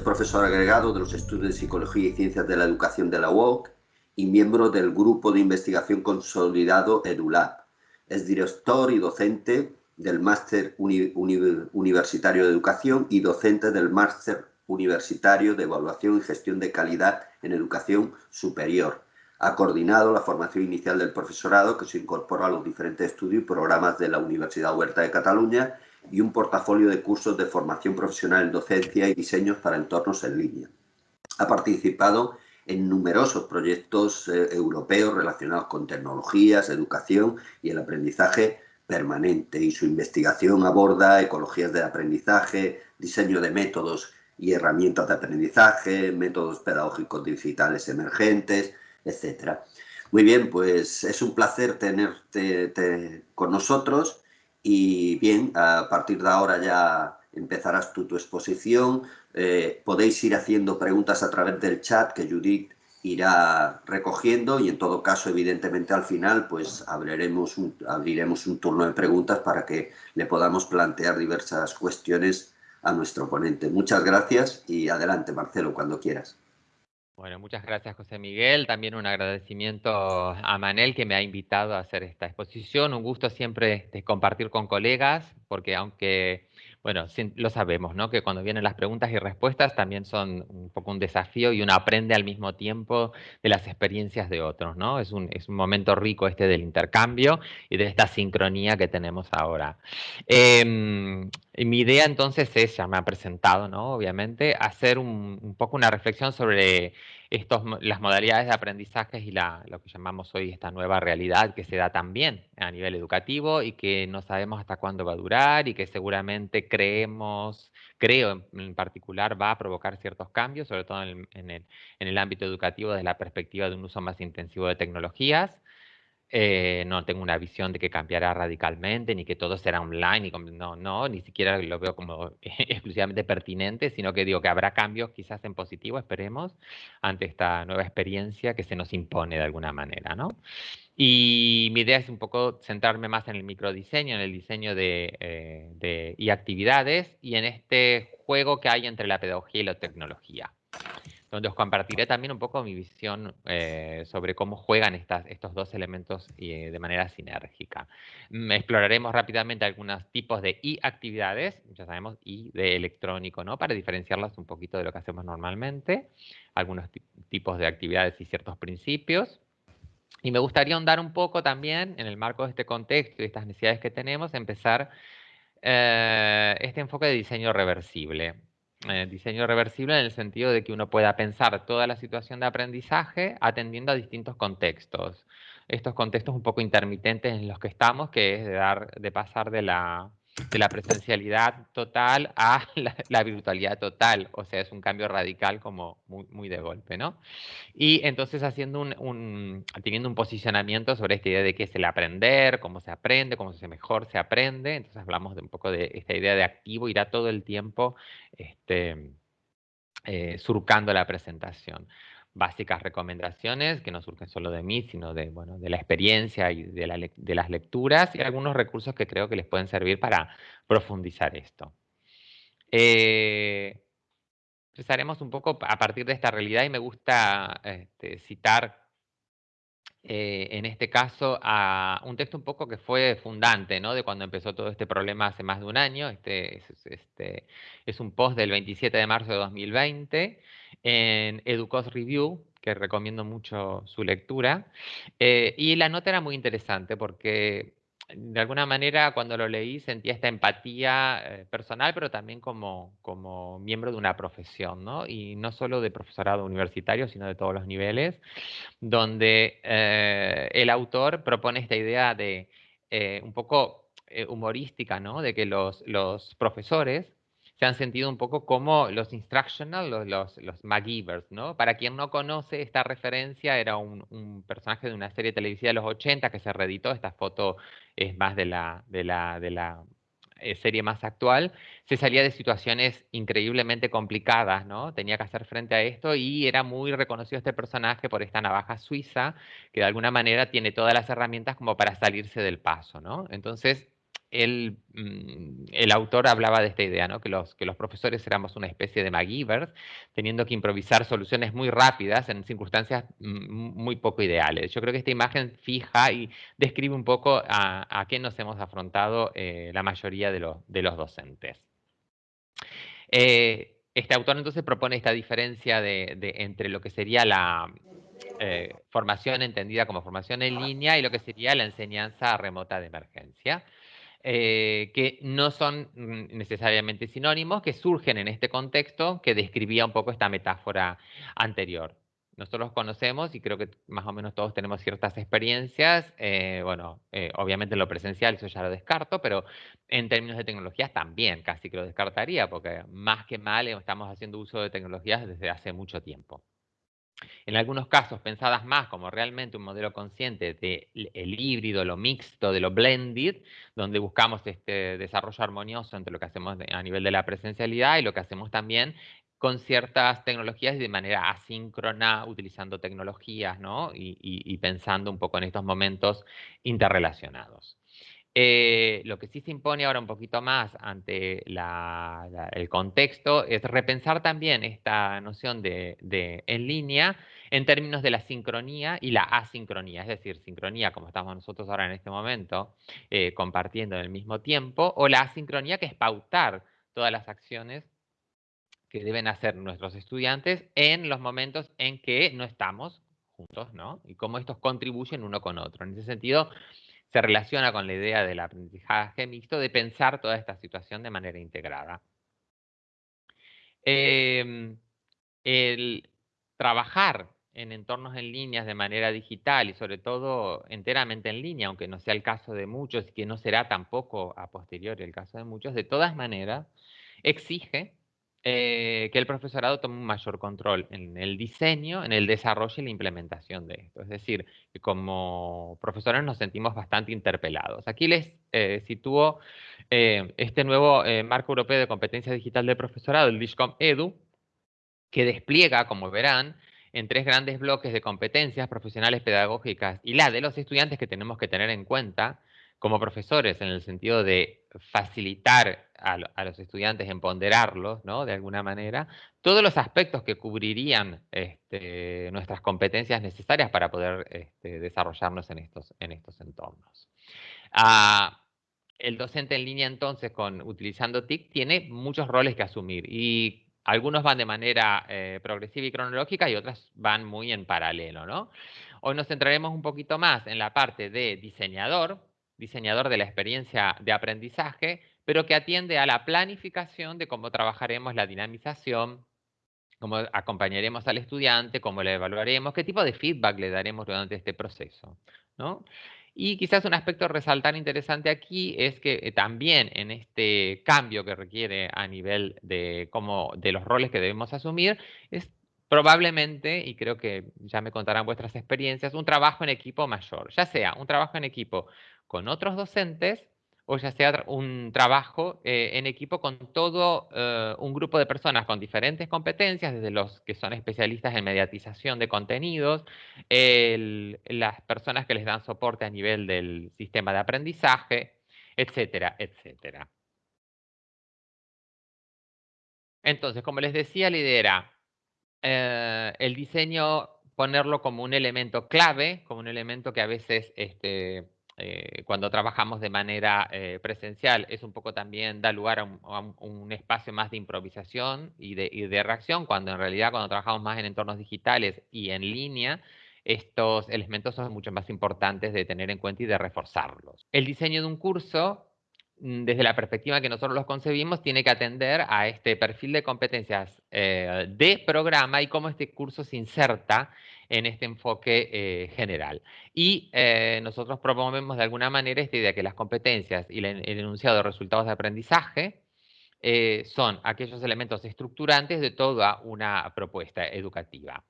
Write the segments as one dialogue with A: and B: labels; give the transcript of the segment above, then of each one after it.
A: Profesor agregado de los estudios de Psicología y Ciencias de la Educación de la UOC y miembro del Grupo de Investigación Consolidado EduLab. Es director y docente del Máster Universitario de Educación y docente del Máster Universitario de Evaluación y Gestión de Calidad en Educación Superior. Ha coordinado la formación inicial del profesorado que se incorpora a los diferentes estudios y programas de la Universidad Huerta de Cataluña y un portafolio de cursos de formación profesional en docencia y diseños para entornos en línea. Ha participado en numerosos proyectos eh, europeos relacionados con tecnologías, educación y el aprendizaje permanente y su investigación aborda ecologías de aprendizaje, diseño de métodos y herramientas de aprendizaje, métodos pedagógicos digitales emergentes, etc. Muy bien, pues es un placer tenerte con nosotros y bien, a partir de ahora ya empezarás tú tu exposición. Eh, podéis ir haciendo preguntas a través del chat que Judith irá recogiendo y en todo caso, evidentemente, al final pues abriremos un, abriremos un turno de preguntas para que le podamos plantear diversas cuestiones a nuestro ponente. Muchas gracias y adelante, Marcelo, cuando quieras.
B: Bueno, muchas gracias José Miguel. También un agradecimiento a Manel que me ha invitado a hacer esta exposición. Un gusto siempre de compartir con colegas, porque aunque bueno, lo sabemos, ¿no? Que cuando vienen las preguntas y respuestas también son un poco un desafío y uno aprende al mismo tiempo de las experiencias de otros, ¿no? Es un, es un momento rico este del intercambio y de esta sincronía que tenemos ahora. Em, mi idea entonces es, ya me ha presentado, ¿no? Obviamente, hacer un, un poco una reflexión sobre estos, las modalidades de aprendizaje y la, lo que llamamos hoy esta nueva realidad que se da también a nivel educativo y que no sabemos hasta cuándo va a durar y que seguramente creemos, creo en, particular, va a provocar ciertos cambios, sobre todo en en el, en el ámbito educativo desde la perspectiva de un uso más intensivo de tecnologías. Eh, no tengo una visión de que cambiará radicalmente, ni que todo será online, y no, no, ni siquiera lo veo como exclusivamente pertinente, sino que digo que habrá cambios quizás en positivo, esperemos, ante esta nueva experiencia que se nos impone de alguna manera, ¿no? Y mi idea es un poco centrarme más en el microdiseño, en el diseño de, eh, y actividades, y en este juego que hay entre la pedagogía y la tecnología donde os compartiré también un poco mi visión eh, sobre cómo juegan estos dos elementos eh, de manera sinérgica. Mm, exploraremos rápidamente algunos tipos de I-actividades, ya sabemos I de electrónico, ¿no? Para diferenciarlas un poquito de lo que hacemos normalmente, algunos tipos de actividades y ciertos principios. Y me gustaría ahondar un poco también, en el marco de este contexto y estas necesidades que tenemos, empezar eh, este enfoque de diseño reversible. Eh, diseño reversible en el sentido de que uno pueda pensar toda la situación de aprendizaje atendiendo a distintos contextos. Estos contextos un poco intermitentes en los que estamos, que es de, dar, de pasar de la, de la presencialidad total a la, virtualidad total, o sea, es un cambio radical como muy, muy de golpe, ¿no? Y entonces haciendo un, teniendo un posicionamiento sobre esta idea de qué es el aprender, cómo se aprende, cómo se mejor se aprende, entonces hablamos de un poco de esta idea de activo, irá todo el tiempo este, eh, surcando la presentación básicas recomendaciones que no surgen solo de mí, sino de, bueno, de la experiencia y de, las lecturas y algunos recursos que creo que les pueden servir para profundizar esto. Eh, empezaremos un poco a partir de esta realidad y me gusta este, citar eh, en este caso a un texto un poco que fue fundante ¿no? de cuando empezó todo este problema hace más de un año. Este es, este, es un post del 27 de marzo de 2020 en Educos Review, que recomiendo mucho su lectura. Eh, y la nota era muy interesante porque de alguna manera cuando lo leí sentía esta empatía eh, personal, pero también como, como miembro de una profesión, ¿no? Y no solo de profesorado universitario, sino de todos los niveles, donde eh, el autor propone esta idea de un poco humorística, ¿no? De que los, los profesores se han sentido un poco como los instructional, los, los, los ¿no? Para quien no conoce esta referencia, era un, personaje de una serie televisiva de los 80 que se reeditó, esta foto es más de la, de la, de la eh, serie más actual, se salía de situaciones increíblemente complicadas, ¿no? Tenía que hacer frente a esto y era muy reconocido este personaje por esta navaja suiza que de alguna manera tiene todas las herramientas como para salirse del paso, ¿no? Entonces, mm, el, autor hablaba de esta idea, ¿no? que, los, profesores éramos una especie de MacGyvers, teniendo que improvisar soluciones muy rápidas en circunstancias mm, muy poco ideales. Yo creo que esta imagen fija y describe un poco a, qué nos hemos afrontado eh, la mayoría de, los docentes. Eh, este autor entonces propone esta diferencia entre lo que sería la, eh, formación entendida como formación en línea y lo que sería la enseñanza remota de emergencia, eh, que no son mm, necesariamente sinónimos, que surgen en este contexto que describía un poco esta metáfora anterior. Nosotros conocemos y creo que más o menos todos tenemos ciertas experiencias, eh, bueno, obviamente en lo presencial eso ya lo descarto, pero en términos de tecnologías también casi que lo descartaría, porque más que mal estamos haciendo uso de tecnologías desde hace mucho tiempo. En algunos casos pensadas más como realmente un modelo consciente del el híbrido, lo mixto, de lo blended, donde buscamos este desarrollo armonioso entre lo que hacemos a nivel de la presencialidad y lo que hacemos también con ciertas tecnologías y de manera asíncrona, utilizando tecnologías ¿no? y pensando un poco en estos momentos interrelacionados. Eh, lo que sí se impone ahora un poquito más ante el contexto es repensar también esta noción de, en línea en términos de la sincronía y la asincronía, es decir, sincronía como estamos nosotros ahora en este momento eh, compartiendo en el mismo tiempo, o la asincronía que es pautar todas las acciones que deben hacer nuestros estudiantes en los momentos en que no estamos juntos, ¿no? Y cómo estos contribuyen uno con otro. En ese sentido, se relaciona con la idea del aprendizaje mixto de pensar toda esta situación de manera integrada. Em, el trabajar en entornos en líneas de manera digital y sobre todo enteramente en línea, aunque no sea el caso de muchos y que no será tampoco a posteriori el caso de muchos, de todas maneras exige eh, que el profesorado tome un mayor control en el diseño, en el desarrollo y la implementación de esto. Es decir, que como profesores nos sentimos bastante interpelados. Aquí les eh, sitúo eh, este nuevo marco europeo de competencia digital del profesorado, el DISCOM EDU, que despliega, como verán, en tres grandes bloques de competencias profesionales pedagógicas y la de los estudiantes que tenemos que tener en cuenta, como profesores en el sentido de facilitar a, los estudiantes, empoderarlos, ¿no? De alguna manera, todos los aspectos que cubrirían este, nuestras competencias necesarias para poder este, desarrollarnos en estos, en estos entornos. Ah, el docente en línea entonces, con, utilizando TIC, tiene muchos roles que asumir y algunos van de manera eh, progresiva y cronológica y otras van muy en paralelo. Hoy nos centraremos un poquito más en la parte de diseñador, diseñador de la experiencia de aprendizaje, pero que atiende a la planificación de cómo trabajaremos la dinamización, cómo acompañaremos al estudiante, cómo le evaluaremos, qué tipo de feedback le daremos durante este proceso. ¿no? Y quizás un aspecto resaltar interesante aquí es que eh, también en este cambio que requiere a nivel de, cómo, de los roles que debemos asumir, es probablemente, y creo que ya me contarán vuestras experiencias, un trabajo en equipo mayor, ya sea un trabajo en equipo con otros docentes o ya sea un trabajo eh, en equipo con todo eh, un grupo de personas con diferentes competencias, desde los que son especialistas en mediatización de contenidos, las personas que les dan soporte a nivel del sistema de aprendizaje, etcétera, etcétera. Entonces, como les decía, lidera eh, el diseño, ponerlo como un elemento clave, como un elemento que a veces este, eh, cuando trabajamos de manera eh, presencial, es un poco también da lugar a un, espacio más de improvisación y de, reacción, cuando en realidad cuando trabajamos más en entornos digitales y en línea, estos elementos son mucho más importantes de tener en cuenta y de reforzarlos. El diseño de un curso, mm, desde la perspectiva que nosotros los concebimos, tiene que atender a este perfil de competencias eh, de programa y cómo este curso se inserta en este enfoque eh, general. Y eh, nosotros promovemos de alguna manera esta idea que las competencias y el, enunciado de resultados de aprendizaje eh, son aquellos elementos estructurantes de toda una propuesta educativa.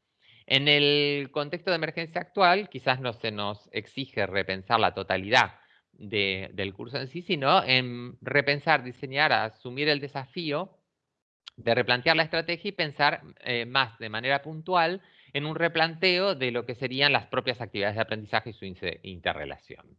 B: En el contexto de emergencia actual, quizás no se nos exige repensar la totalidad del curso en sí, sino en repensar, diseñar, asumir el desafío de replantear la estrategia y pensar más de manera puntual en un replanteo de lo que serían las propias actividades de aprendizaje y su interrelación.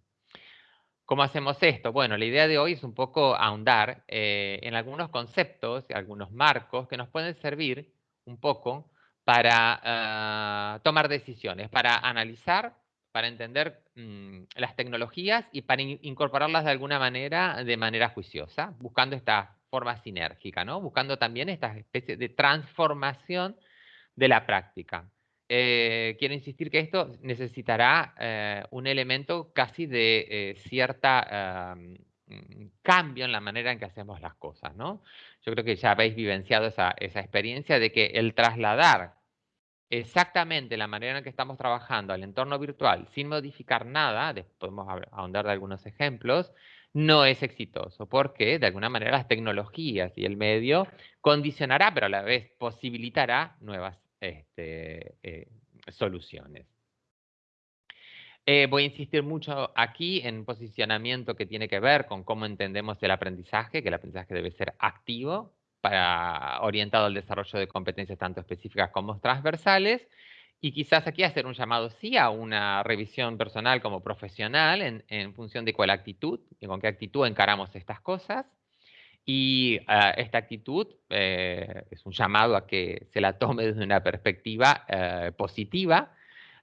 B: ¿Cómo hacemos esto? Bueno, la idea de hoy es un poco ahondar eh, en algunos conceptos, algunos marcos que nos pueden servir un poco para ah, tomar decisiones, para analizar, para entender mm, las tecnologías y para incorporarlas de alguna manera, de manera juiciosa, buscando esta forma sinérgica, ¿no? Buscando también esta especie de transformación de la práctica. Eh, quiero insistir que esto necesitará eh, un elemento casi de eh, cierta mm, cambio en la manera en que hacemos las cosas, ¿no? Yo creo que ya habéis vivenciado esa, esa experiencia de que el trasladar exactamente la manera en que estamos trabajando al entorno virtual sin modificar nada, podemos ahondar de algunos ejemplos, no es exitoso, porque de alguna manera las tecnologías y el medio condicionará, pero a la vez posibilitará nuevas este, eh, soluciones. Eh, voy a insistir mucho aquí en posicionamiento que tiene que ver con cómo entendemos el aprendizaje, que el aprendizaje debe ser activo, para, orientado al desarrollo de competencias tanto específicas como transversales, y quizás aquí hacer un llamado sí a una revisión personal como profesional en, en función de cuál actitud y con qué actitud encaramos estas cosas. Y ah, esta actitud eh, es un llamado a que se la tome desde una perspectiva eh, positiva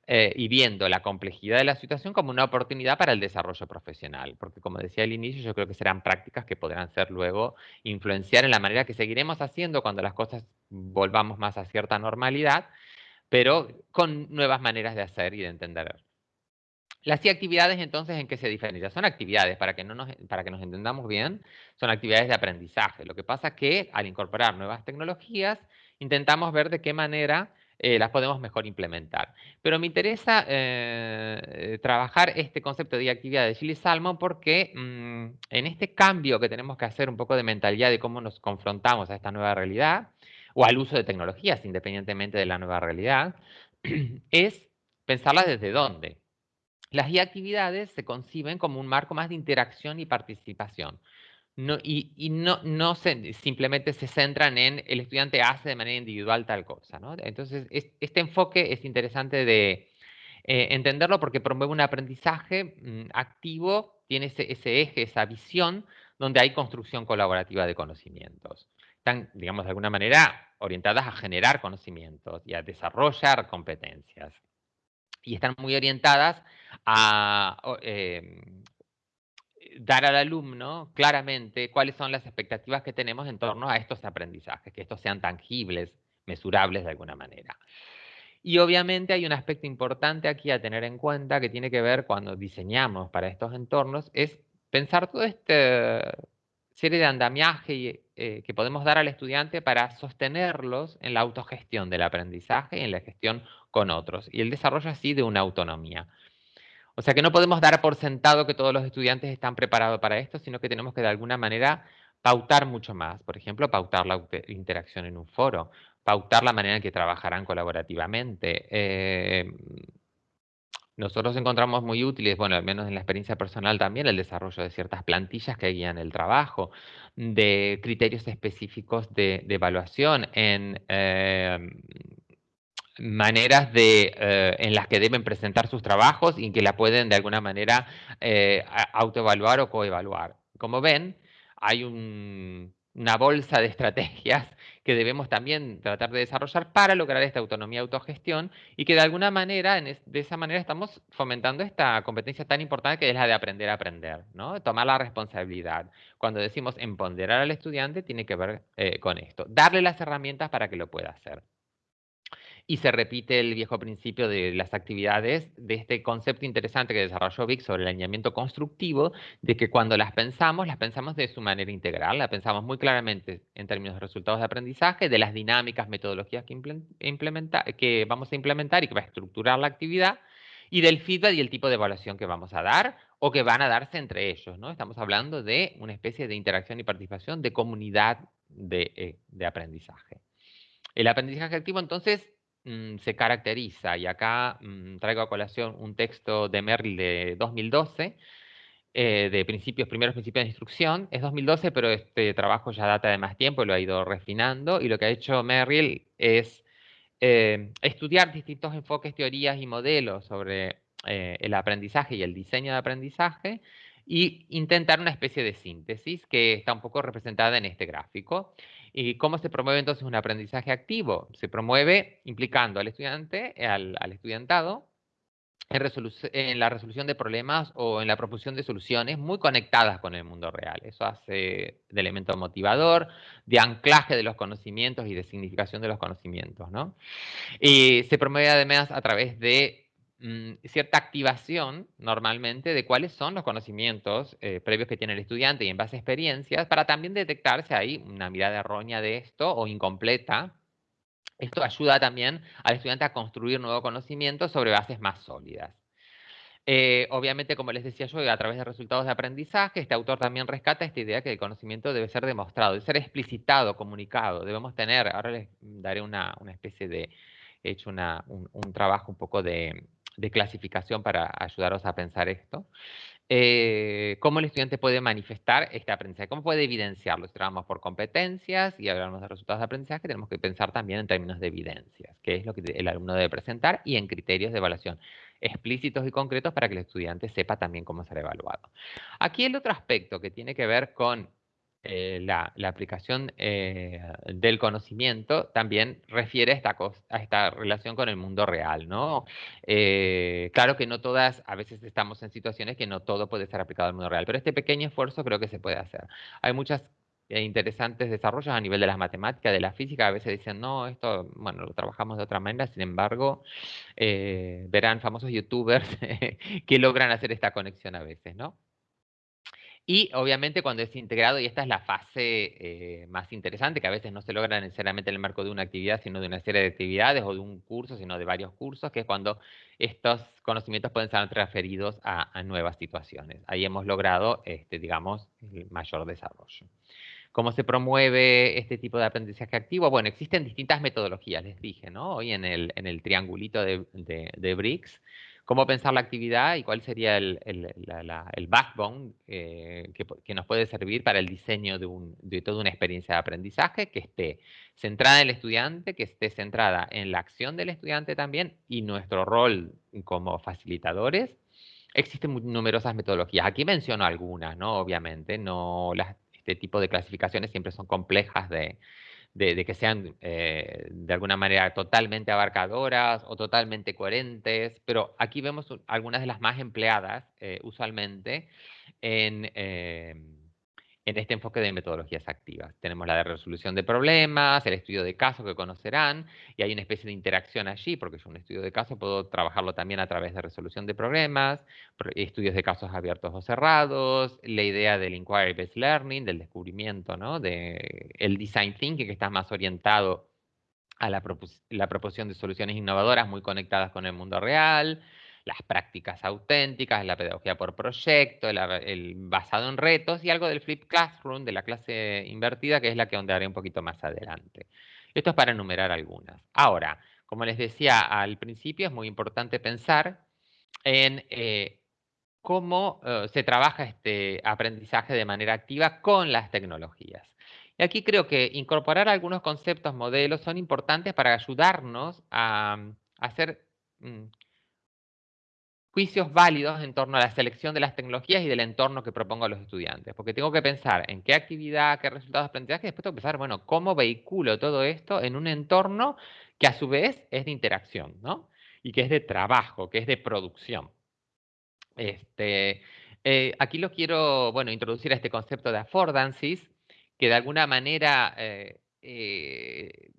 B: eh, y viendo la complejidad de la situación como una oportunidad para el desarrollo profesional. Porque como decía al inicio, yo creo que serán prácticas que podrán ser luego influenciar en la manera que seguiremos haciendo cuando las cosas volvamos más a cierta normalidad, pero con nuevas maneras de hacer y de entender las actividades entonces, ¿en qué se diferencian? Son actividades, para que, no nos, para que nos entendamos bien, son actividades de aprendizaje. Lo que pasa es que al incorporar nuevas tecnologías, intentamos ver de qué manera eh, las podemos mejor implementar. Pero me interesa eh, trabajar este concepto de actividad de Chile Salmon porque mm, en este cambio que tenemos que hacer un poco de mentalidad de cómo nos confrontamos a esta nueva realidad o al uso de tecnologías independientemente de la nueva realidad, es pensarla desde dónde. Las actividades se conciben como un marco más de interacción y participación. y, no, simplemente se centran en el estudiante hace de manera individual tal cosa. Entonces, este enfoque es interesante de eh, entenderlo porque promueve un aprendizaje mm, activo, tiene ese, ese, eje, esa visión, donde hay construcción colaborativa de conocimientos. Están, digamos, de alguna manera orientadas a generar conocimientos y a desarrollar competencias. Y están muy orientadas a em, dar al alumno claramente cuáles son las expectativas que tenemos en torno a estos aprendizajes, que estos sean tangibles, mesurables de alguna manera. Y obviamente hay un aspecto importante aquí a tener en cuenta que tiene que ver cuando diseñamos para estos entornos, es pensar toda esta serie de andamiaje eh, que podemos dar al estudiante para sostenerlos en la autogestión del aprendizaje y en la gestión con otros, y el desarrollo así de una autonomía. O sea que no podemos dar por sentado que todos los estudiantes están preparados para esto, sino que tenemos que de alguna manera pautar mucho más. Por ejemplo, pautar la interacción en un foro, pautar la manera en que trabajarán colaborativamente. Eh, nosotros encontramos muy útiles, bueno, al menos en la experiencia personal también, el desarrollo de ciertas plantillas que guían el trabajo, de criterios específicos de, evaluación en eh, maneras de, eh, en las que deben presentar sus trabajos y que la pueden de alguna manera eh, autoevaluar o coevaluar. Como ven, hay una bolsa de estrategias que debemos también tratar de desarrollar para lograr esta autonomía autogestión y que de alguna manera, de esa manera estamos fomentando esta competencia tan importante que es la de aprender a aprender, ¿no? tomar la responsabilidad. Cuando decimos empoderar al estudiante, tiene que ver eh, con esto, darle las herramientas para que lo pueda hacer y se repite el viejo principio de las actividades, de este concepto interesante que desarrolló Vic sobre el alineamiento constructivo, de que cuando las pensamos, las pensamos de su manera integral, la pensamos muy claramente en términos de resultados de aprendizaje, de las dinámicas, metodologías que, que vamos a implementar y que va a estructurar la actividad, y del feedback y el tipo de evaluación que vamos a dar o que van a darse entre ellos. ¿no? Estamos hablando de una especie de interacción y participación de comunidad de, eh, de aprendizaje. El aprendizaje activo, entonces, Mm, se caracteriza, y acá mm, traigo a colación un texto de Merrill de 2012, eh, de principios, primeros principios de instrucción. Es 2012, pero este trabajo ya data de más tiempo lo ha ido refinando. Y lo que ha hecho Merrill es eh, estudiar distintos enfoques, teorías y modelos sobre eh, el aprendizaje y el diseño de aprendizaje y intentar una especie de síntesis que está un poco representada en este gráfico. ¿Y cómo se promueve entonces un aprendizaje activo? Se promueve implicando al estudiante, al, estudiantado, en, la resolución de problemas o en la proposición de soluciones muy conectadas con el mundo real. Eso hace de elemento motivador, de anclaje de los conocimientos y de significación de los conocimientos. ¿no? Y se promueve además a través de Mm, cierta activación normalmente de cuáles son los conocimientos eh, previos que tiene el estudiante y en base a experiencias para también detectar si hay una mirada errónea de esto o incompleta. Esto ayuda también al estudiante a construir nuevo conocimiento sobre bases más sólidas. Eh, obviamente, como les decía yo, a través de resultados de aprendizaje, este autor también rescata esta idea que el conocimiento debe ser demostrado, debe ser explicitado, comunicado. Debemos tener, ahora les daré una, especie de, he hecho un trabajo un poco de, de clasificación para ayudaros a pensar esto. Eh, ¿Cómo el estudiante puede manifestar este aprendizaje? ¿Cómo puede evidenciarlo? Si trabajamos por competencias y hablamos de resultados de aprendizaje, tenemos que pensar también en términos de evidencias, que es lo que el alumno debe presentar, y en criterios de evaluación explícitos y concretos para que el estudiante sepa también cómo ser evaluado. Aquí el otro aspecto que tiene que ver con eh, la, aplicación eh, del conocimiento también refiere a esta, a esta relación con el mundo real, ¿no? Eh, claro que no todas, a veces estamos en situaciones que no todo puede ser aplicado al mundo real, pero este pequeño esfuerzo creo que se puede hacer. Hay muchas interesantes desarrollos a nivel de las matemáticas, de la física, a veces dicen, no, esto, bueno, lo trabajamos de otra manera, sin embargo, verán famosos youtubers que logran hacer esta conexión a veces, ¿no? Y obviamente cuando es integrado, y esta es la fase eh, más interesante, que a veces no se logra necesariamente en el marco de una actividad, sino de una serie de actividades o de un curso, sino de varios cursos, que es cuando estos conocimientos pueden ser transferidos a, nuevas situaciones. Ahí hemos logrado, este, digamos, el mayor desarrollo. ¿Cómo se promueve este tipo de aprendizaje activo? Bueno, existen distintas metodologías, les dije, ¿no? Hoy en el, en el triangulito de, de, de BRICS cómo pensar la actividad y cuál sería el, backbone eh, que, nos puede servir para el diseño de, toda una experiencia de aprendizaje que esté centrada en el estudiante, que esté centrada en la acción del estudiante también y nuestro rol como facilitadores. Existen numerosas metodologías. Aquí menciono algunas, ¿no? Obviamente, no este tipo de clasificaciones siempre son complejas de, de, que sean eh, de alguna manera totalmente abarcadoras o totalmente coherentes, pero aquí vemos algunas de las más empleadas eh, usualmente en em, en este enfoque de metodologías activas. Tenemos la de resolución de problemas, el estudio de caso que conocerán, y hay una especie de interacción allí, porque yo un estudio de caso puedo trabajarlo también a través de resolución de problemas, estudios de casos abiertos o cerrados, la idea del inquiry-based learning, del descubrimiento, ¿no? de el design thinking, que está más orientado a la, la proposición de soluciones innovadoras muy conectadas con el mundo real, las prácticas auténticas, la pedagogía por proyecto, el, basado en retos y algo del flip classroom, de la clase invertida, que es la que ondearé un poquito más adelante. Esto es para enumerar algunas. Ahora, como les decía al principio, es muy importante pensar en eh, cómo eh, se trabaja este aprendizaje de manera activa con las tecnologías. Y aquí creo que incorporar algunos conceptos, modelos, son importantes para ayudarnos a, hacer mm, juicios válidos en torno a la selección de las tecnologías y del entorno que propongo a los estudiantes. Porque tengo que pensar en qué actividad, qué resultados aprendizaje, y después tengo que pensar, bueno, cómo vehiculo todo esto en un entorno que a su vez es de interacción, ¿no? Y que es de trabajo, que es de producción. Este, eh, aquí lo quiero, bueno, introducir a este concepto de affordances, que de alguna manera eh, eh,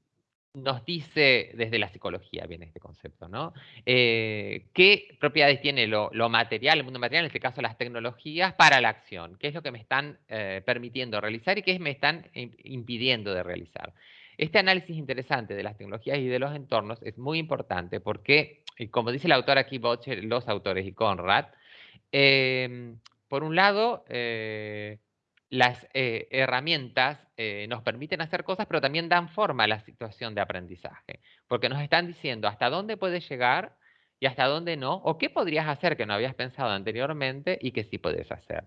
B: nos dice desde la psicología, viene este concepto, ¿no? Eh, ¿Qué propiedades tiene lo, material, el mundo material, en este caso las tecnologías, para la acción? ¿Qué es lo que me están eh, permitiendo realizar y qué me están impidiendo de realizar? Este análisis interesante de las tecnologías y de los entornos es muy importante porque, eh, como dice el autor aquí, Botcher, los autores y Conrad, por un lado, las eh, herramientas eh, nos permiten hacer cosas, pero también dan forma a la situación de aprendizaje, porque nos están diciendo hasta dónde puedes llegar y hasta dónde no, o qué podrías hacer que no habías pensado anteriormente y que sí puedes hacer.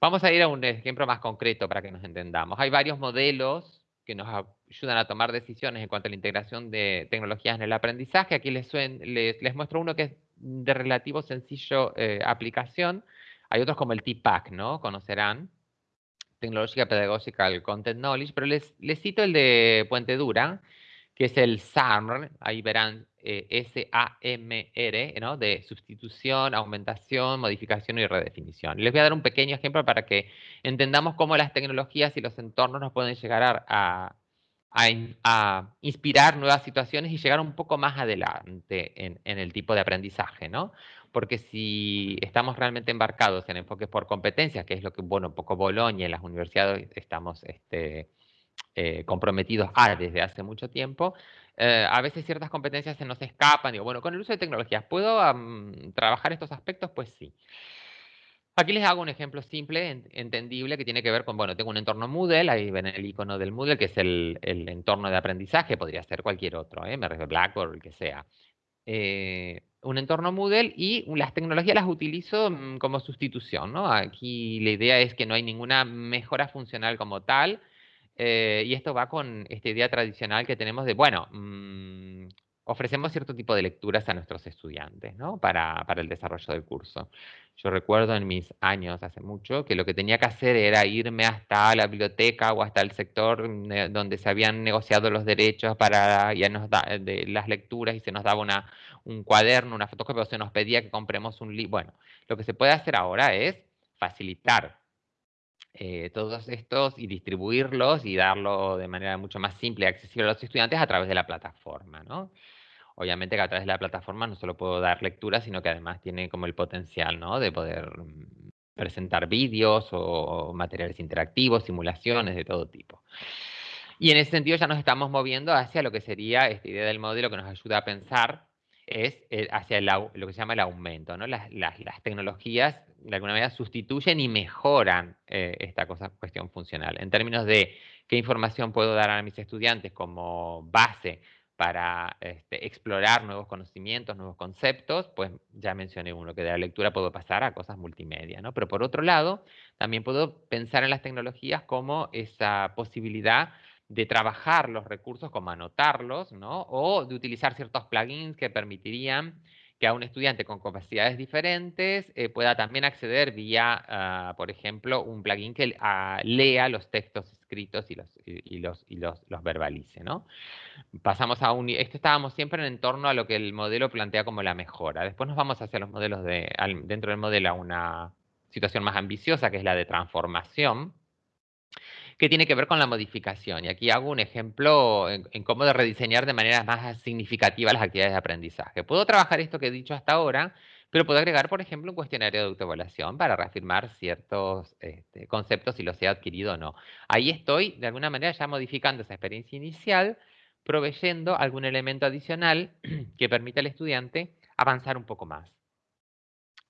B: Vamos a ir a un ejemplo más concreto para que nos entendamos. Hay varios modelos que nos ayudan a tomar decisiones en cuanto a la integración de tecnologías en el aprendizaje. Aquí les, muestro uno que es de relativo sencillo eh, aplicación, Hay otros como el TPAC, ¿no? Conocerán. Tecnológica Pedagogical Content Knowledge, pero les, les cito el de Puente Dura, que es el SAMR, ahí verán eh, S-A-M-R, ¿no? de sustitución, aumentación, modificación y redefinición. Les voy a dar un pequeño ejemplo para que entendamos cómo las tecnologías y los entornos nos pueden llegar a, inspirar nuevas situaciones y llegar un poco más adelante en, en, el tipo de aprendizaje, ¿no? Porque si estamos realmente embarcados en enfoques por competencias, que es lo que, bueno, un poco Bolonia en las universidades estamos este, eh, comprometidos a desde hace mucho tiempo, eh, a veces ciertas competencias se nos escapan. Digo, bueno, con el uso de tecnologías, ¿puedo trabajar estos aspectos? Pues sí. Aquí les hago un ejemplo simple, entendible, que tiene que ver con, bueno, tengo un entorno Moodle, ahí ven el icono del Moodle, que es el, entorno de aprendizaje, podría ser cualquier otro, ¿eh? me refiero Blackboard, el que sea. Eh, un entorno Moodle y las tecnologías las utilizo mm, como sustitución, ¿no? Aquí la idea es que no hay ninguna mejora funcional como tal, eh, y esto va con esta idea tradicional que tenemos de, bueno, mm, ofrecemos cierto tipo de lecturas a nuestros estudiantes, ¿no? Para, para, el desarrollo del curso. Yo recuerdo en mis años, hace mucho, que lo que tenía que hacer era irme hasta la biblioteca o hasta el sector eh, donde se habían negociado los derechos para ya de las lecturas y se nos daba un cuaderno, una fotocopia, o se nos pedía que compremos un libro. Bueno, lo que se puede hacer ahora es facilitar eh, todos estos y distribuirlos y darlo de manera mucho más simple y accesible a los estudiantes a través de la plataforma, ¿no? Obviamente que a través de la plataforma no solo puedo dar lectura, sino que además tiene como el potencial, ¿no? De poder mm, presentar vídeos o materiales interactivos, simulaciones de todo tipo. Y en ese sentido ya nos estamos moviendo hacia lo que sería esta idea del modelo que nos ayuda a pensar es eh, hacia lo que se llama el aumento. ¿no? Las, tecnologías de alguna manera sustituyen y mejoran eh, esta cosa, cuestión funcional. En términos de qué información puedo dar a mis estudiantes como base para este, explorar nuevos conocimientos, nuevos conceptos, pues ya mencioné uno, que de la lectura puedo pasar a cosas multimedia, ¿no? Pero por otro lado, también puedo pensar en las tecnologías como esa posibilidad de trabajar los recursos como anotarlos, ¿no? O de utilizar ciertos plugins que permitirían que a un estudiante con capacidades diferentes eh, pueda también acceder vía, ah, por ejemplo, un plugin que ah, lea los textos escritos y los, y, los, y los, verbalice, ¿no? Pasamos a un... Esto estábamos siempre en torno a lo que el modelo plantea como la mejora. Después nos vamos hacia los modelos de... dentro del modelo a una situación más ambiciosa, que es la de transformación, que tiene que ver con la modificación. Y aquí hago un ejemplo en, cómo de rediseñar de manera más significativa las actividades de aprendizaje. Puedo trabajar esto que he dicho hasta ahora, pero puedo agregar, por ejemplo, un cuestionario de autoevaluación para reafirmar ciertos este, conceptos si los he adquirido o no. Ahí estoy, de alguna manera, ya modificando esa experiencia inicial, proveyendo algún elemento adicional que permita al estudiante avanzar un poco más.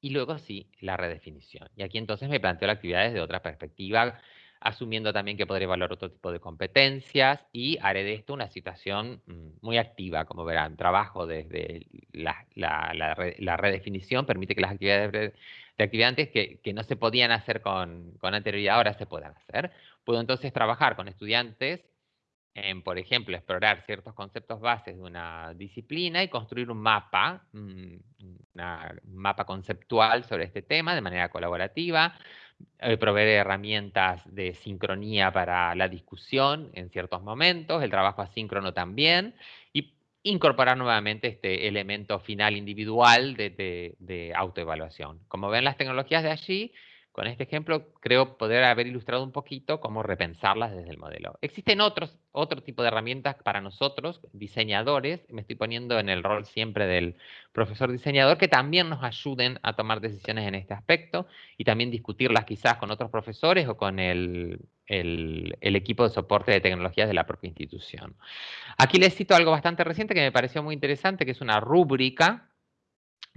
B: Y luego sí, la redefinición. Y aquí entonces me planteo las actividades de otra perspectiva, asumiendo también que podré evaluar otro tipo de competencias y haré de esto una situación mm, muy activa, como verán. Trabajo desde la, la, redefinición, permite que las actividades de actividades que, que no se podían hacer con, con, anterioridad ahora se puedan hacer. Puedo entonces trabajar con estudiantes en, por ejemplo, explorar ciertos conceptos bases de una disciplina y construir un mapa, mm, un mapa conceptual sobre este tema de manera colaborativa, eh, proveer herramientas de sincronía para la discusión en ciertos momentos, el trabajo asíncrono también, y incorporar nuevamente este elemento final individual de, de autoevaluación. Como ven las tecnologías de allí, con este ejemplo creo poder haber ilustrado un poquito cómo repensarlas desde el modelo. Existen otros, otro tipo de herramientas para nosotros, diseñadores, me estoy poniendo en el rol siempre del profesor diseñador, que también nos ayuden a tomar decisiones en este aspecto y también discutirlas quizás con otros profesores o con el, el, el, equipo de soporte de tecnologías de la propia institución. Aquí les cito algo bastante reciente que me pareció muy interesante, que es una rúbrica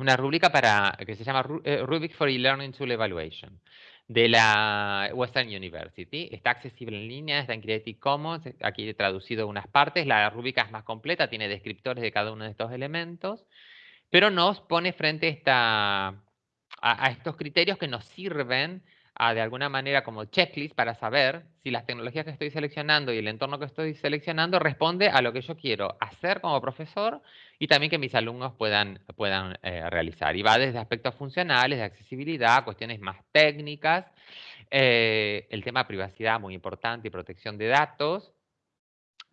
B: una rúbrica para, que se llama eh, Rubik for E-Learning Tool Evaluation de la Western University. Está accesible en línea, está en Creative Commons, aquí he traducido unas partes. La rúbrica es más completa, tiene descriptores de cada uno de estos elementos, pero nos pone frente esta, a, estos criterios que nos sirven de alguna manera, como checklist para saber si las tecnologías que estoy seleccionando y el entorno que estoy seleccionando responde a lo que yo quiero hacer como profesor y también que mis alumnos puedan, puedan eh, realizar. Y va desde aspectos funcionales, de accesibilidad, cuestiones más técnicas, eh, el tema de privacidad muy importante y protección de datos,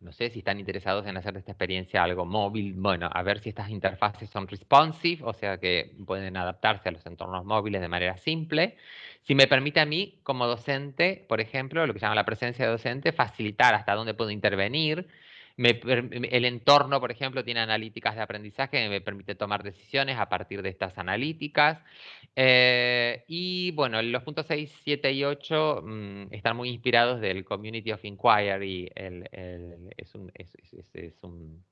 B: no sé si están interesados en hacer de esta experiencia algo móvil, bueno, a ver si estas interfaces son responsive, o sea que pueden adaptarse a los entornos móviles de manera simple. Si me permite a mí, como docente, por ejemplo, lo que se llama la presencia de docente, facilitar hasta dónde puedo intervenir, el entorno, por ejemplo, tiene analíticas de aprendizaje que me permite tomar decisiones a partir de estas analíticas. Eh, y bueno, los puntos 6, 7 y 8 mm, están muy inspirados del Community of Inquiry. es, un,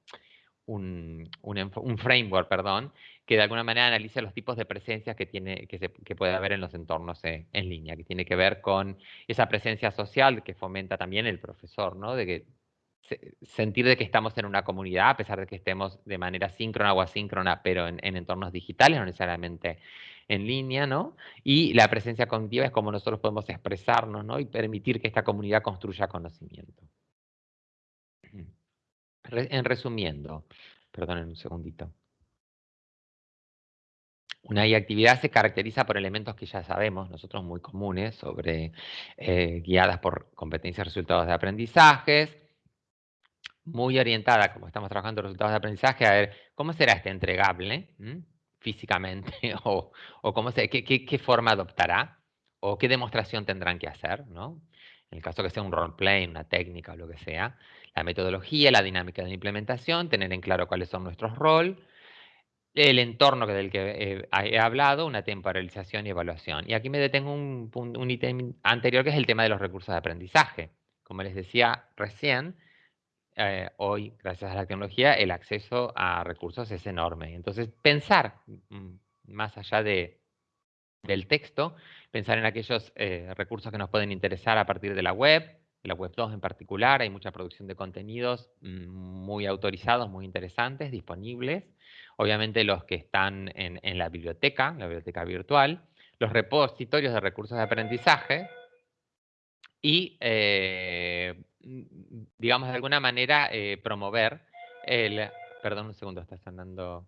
B: un, framework, perdón, que de alguna manera analiza los tipos de presencias que, tiene, que, se, que puede haber en los entornos en, en, línea, que tiene que ver con esa presencia social que fomenta también el profesor, ¿no? De que sentir de que estamos en una comunidad, a pesar de que estemos de manera síncrona o asíncrona, pero en, entornos digitales, no necesariamente en línea, ¿no? Y la presencia cognitiva es como nosotros podemos expresarnos, ¿no? Y permitir que esta comunidad construya conocimiento. En resumiendo, perdonen un segundito. Una actividad se caracteriza por elementos que ya sabemos, nosotros muy comunes, sobre eh, guiadas por competencias resultados de aprendizajes, muy orientada, como estamos trabajando resultados de aprendizaje, a ver cómo será este entregable físicamente o, cómo se, qué, qué, forma adoptará o qué demostración tendrán que hacer, ¿no? En el caso que sea un roleplay, una técnica o lo que sea, la metodología, la dinámica de la implementación, tener en claro cuáles son nuestros roles, el entorno del que he hablado, una temporalización y evaluación. Y aquí me detengo un, un ítem anterior que es el tema de los recursos de aprendizaje. Como les decía recién, eh, hoy, gracias a la tecnología, el acceso a recursos es enorme. Entonces, pensar mm, más allá de, del texto, pensar en aquellos eh, recursos que nos pueden interesar a partir de la web, la web 2 en particular, hay mucha producción de contenidos mm, muy autorizados, muy interesantes, disponibles. Obviamente los que están en, en la biblioteca, la biblioteca virtual, los repositorios de recursos de aprendizaje y eh, digamos, de alguna manera eh, promover el... Perdón un segundo, está sonando...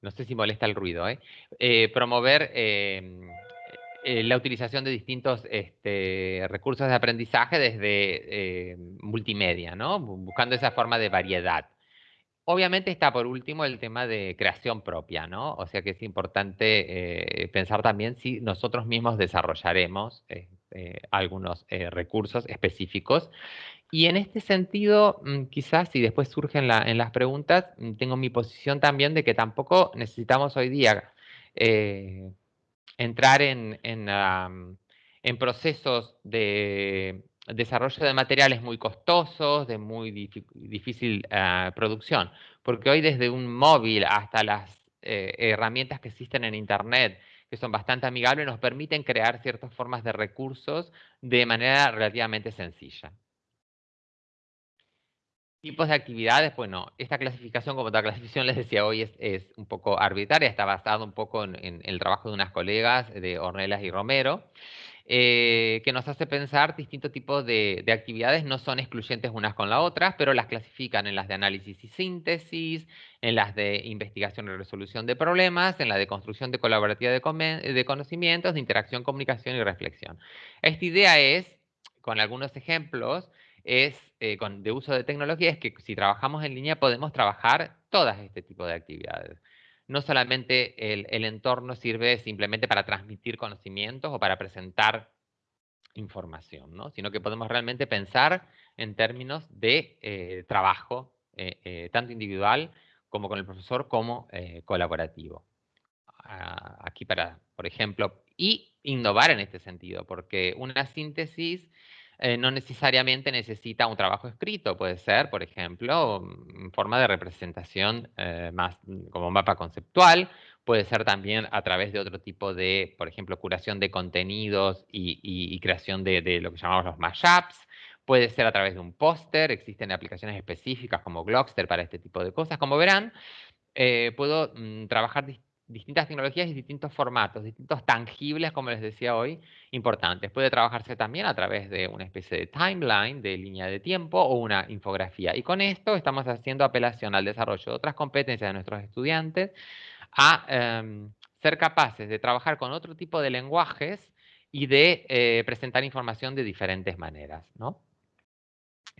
B: No sé si molesta el ruido, ¿eh? eh promover em, eh, la utilización de distintos este, recursos de aprendizaje desde multimedia, ¿no? Buscando esa forma de variedad. Obviamente está por último el tema de creación propia, ¿no? O sea que es importante pensar también si nosotros mismos desarrollaremos algunos eh, recursos específicos. Y en este sentido, mm, quizás si después surgen en las preguntas, mm, tengo mi posición también de que tampoco necesitamos hoy día eh, entrar en, en, procesos de desarrollo de materiales muy costosos, de muy difícil ah, producción, porque hoy desde un móvil hasta las herramientas que existen en Internet, que son bastante amigables, nos permiten crear ciertas formas de recursos de manera relativamente sencilla. Tipos de actividades, bueno, esta clasificación, como la clasificación les decía hoy, es, un poco arbitraria, está basada un poco en, en, el trabajo de unas colegas de Ornelas y Romero. Eh, que nos hace pensar distintos tipos de, actividades, no son excluyentes unas con las otras, pero las clasifican en las de análisis y síntesis, en las de investigación y resolución de problemas, en la de construcción de colaborativa de, conocimientos, de interacción, comunicación y reflexión. Esta idea es, con algunos ejemplos, es eh, con, de uso de tecnología, es que si trabajamos en línea podemos trabajar todas este tipo de actividades no solamente el, entorno sirve simplemente para transmitir conocimientos o para presentar información, ¿no? sino que podemos realmente pensar en términos de eh, trabajo, eh, eh, tanto individual como con el profesor, como colaborativo. Ah, aquí para, por ejemplo, y innovar en este sentido, porque una síntesis eh, no necesariamente necesita un trabajo escrito, puede ser, por ejemplo, mm, en forma de representación eh, más mm, como mapa conceptual, puede ser también a través de otro tipo de, por ejemplo, curación de contenidos y, creación de, lo que llamamos los mashups, puede ser a través de un póster, existen aplicaciones específicas como Glockster para este tipo de cosas. Como verán, eh, puedo mm, trabajar distintas tecnologías y distintos formatos, distintos tangibles, como les decía hoy, importantes. Puede trabajarse también a través de una especie de timeline, de línea de tiempo o una infografía. Y con esto estamos haciendo apelación al desarrollo de otras competencias de nuestros estudiantes a em, ser capaces de trabajar con otro tipo de lenguajes y de eh, presentar información de diferentes maneras. ¿no?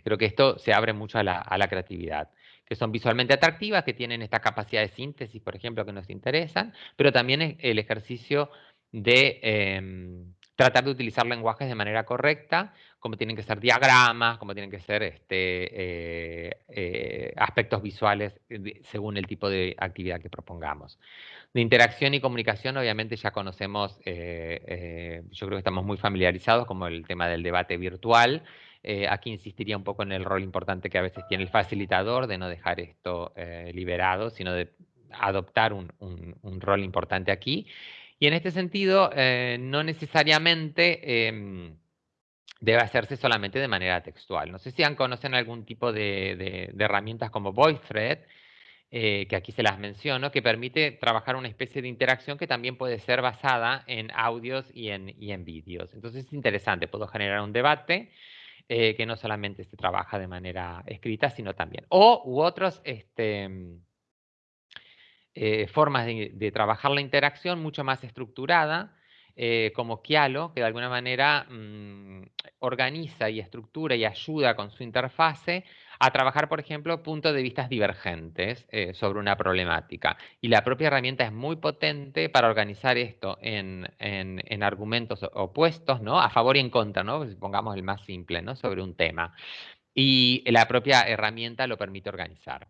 B: Creo que esto se abre mucho a la creatividad que son visualmente atractivas, que tienen esta capacidad de síntesis, por ejemplo, que nos interesan, pero también el ejercicio de em, tratar de utilizar lenguajes de manera correcta, como tienen que ser diagramas, como tienen que ser este, eh, eh, aspectos visuales según el tipo de actividad que propongamos. De interacción y comunicación, obviamente ya conocemos, eh, yo creo que estamos muy familiarizados, como el tema del debate virtual, eh, aquí insistiría un poco en el rol importante que a veces tiene el facilitador de no dejar esto eh, liberado, sino de adoptar un, rol importante aquí. Y en este sentido, eh, no necesariamente em, debe hacerse solamente de manera textual. No sé si han conocen algún tipo de, herramientas como VoiceThread, que aquí se las menciono, que permite trabajar una especie de interacción que también puede ser basada en audios y en, y en vídeos. Entonces es interesante, puedo generar un debate eh, que no solamente se trabaja de manera escrita, sino también. O u otras este, mm, eh, formas de, trabajar la interacción mucho más estructurada, eh, como Kialo, que de alguna manera mm, organiza y estructura y ayuda con su interfase a trabajar, por ejemplo, puntos de vista divergentes eh, sobre una problemática. Y la propia herramienta es muy potente para organizar esto en, argumentos opuestos, ¿no? A favor y en contra, ¿no? Pongamos el más simple, ¿no? Sobre un tema. Y la propia herramienta lo permite organizar.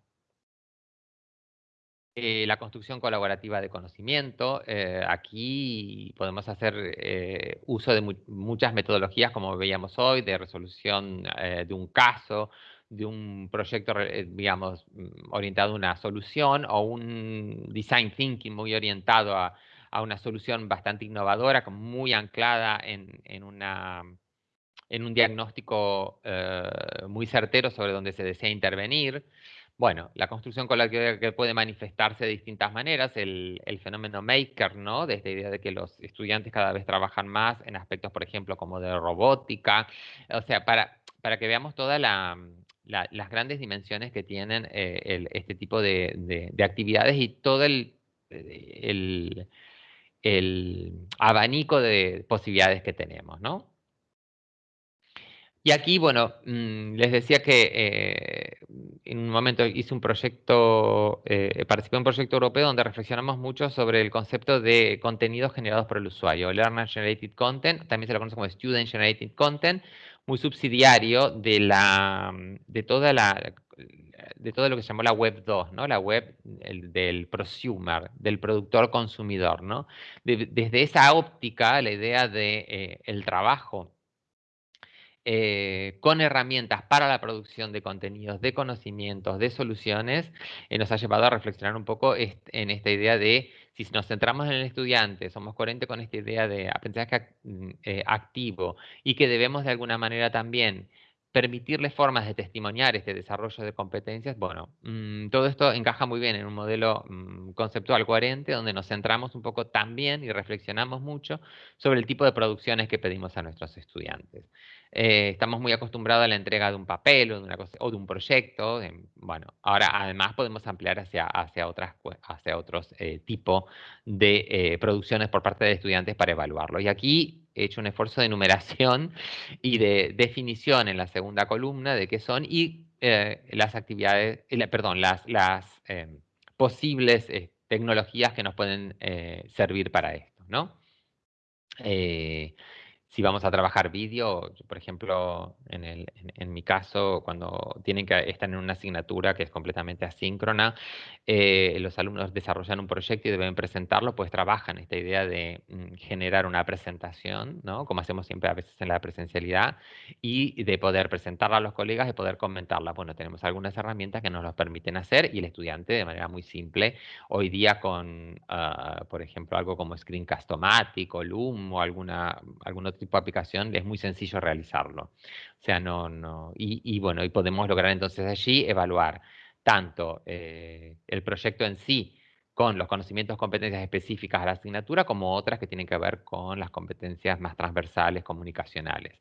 B: Eh, la construcción colaborativa de conocimiento. Eh, aquí podemos hacer uso de muchas metodologías, como veíamos hoy, de resolución de un caso, de un proyecto, eh, digamos, mm, orientado a una solución o un design thinking muy orientado a, una solución bastante innovadora, muy anclada en, una, en un diagnóstico eh, muy certero sobre dónde se desea intervenir. Bueno, la construcción colectiva que puede manifestarse de distintas maneras, el, el, fenómeno maker, ¿no? Desde la idea de que los estudiantes cada vez trabajan más en aspectos, por ejemplo, como de robótica, o sea, para, para que veamos toda la, las grandes dimensiones que tienen eh, este tipo de, actividades y todo el, el, abanico de posibilidades que tenemos, ¿no? Y aquí, bueno, mm, les decía que eh, en un momento hice un proyecto, eh, participé en un proyecto europeo donde reflexionamos mucho sobre el concepto de contenidos generados por el usuario, Learner Generated Content, también se lo conoce como Student Generated Content, muy subsidiario de, la, de, toda la, de todo lo que se llamó la Web 2, ¿no? la web del prosumer, del productor consumidor. ¿no? desde esa óptica, la idea de eh, el trabajo eh, con herramientas para la producción de contenidos, de conocimientos, de soluciones, eh, nos ha llevado a reflexionar un poco en esta idea de si nos centramos en el estudiante, somos coherentes con esta idea de aprendizaje mm, eh, activo y que debemos de alguna manera también permitirle formas de testimoniar este desarrollo de competencias, bueno, mm, todo esto encaja muy bien en un modelo mm, conceptual coherente donde nos centramos un poco también y reflexionamos mucho sobre el tipo de producciones que pedimos a nuestros estudiantes. Eh, estamos muy acostumbrados a la entrega de un papel o de, una o de un proyecto. bueno, ahora además podemos ampliar hacia, hacia, otras, hacia otros eh, tipos de eh, producciones por parte de estudiantes para evaluarlo. Y aquí he hecho un esfuerzo de numeración y de definición en la segunda columna de qué son y las actividades, perdón, las, las posibles tecnologías que nos pueden servir para esto, ¿no? Si vamos a trabajar vídeo, por ejemplo, en, el, en, mi caso, cuando tienen que estar en una asignatura que es completamente asíncrona, eh, los alumnos desarrollan un proyecto y deben presentarlo, pues trabajan esta idea de mm, generar una presentación, ¿no? como hacemos siempre a veces en la presencialidad, y de poder presentarla a los colegas y poder comentarla. Bueno, tenemos algunas herramientas que nos lo permiten hacer y el estudiante de manera muy simple, hoy día con, ah, por ejemplo, algo como Screencast-O-Matic o Loom o alguna, algún otro tipo de aplicación, es muy sencillo realizarlo. O sea, no, no, y, bueno, y podemos lograr entonces allí evaluar tanto eh, el proyecto en sí, con los conocimientos, competencias específicas a la asignatura, como otras que tienen que ver con las competencias más transversales, comunicacionales.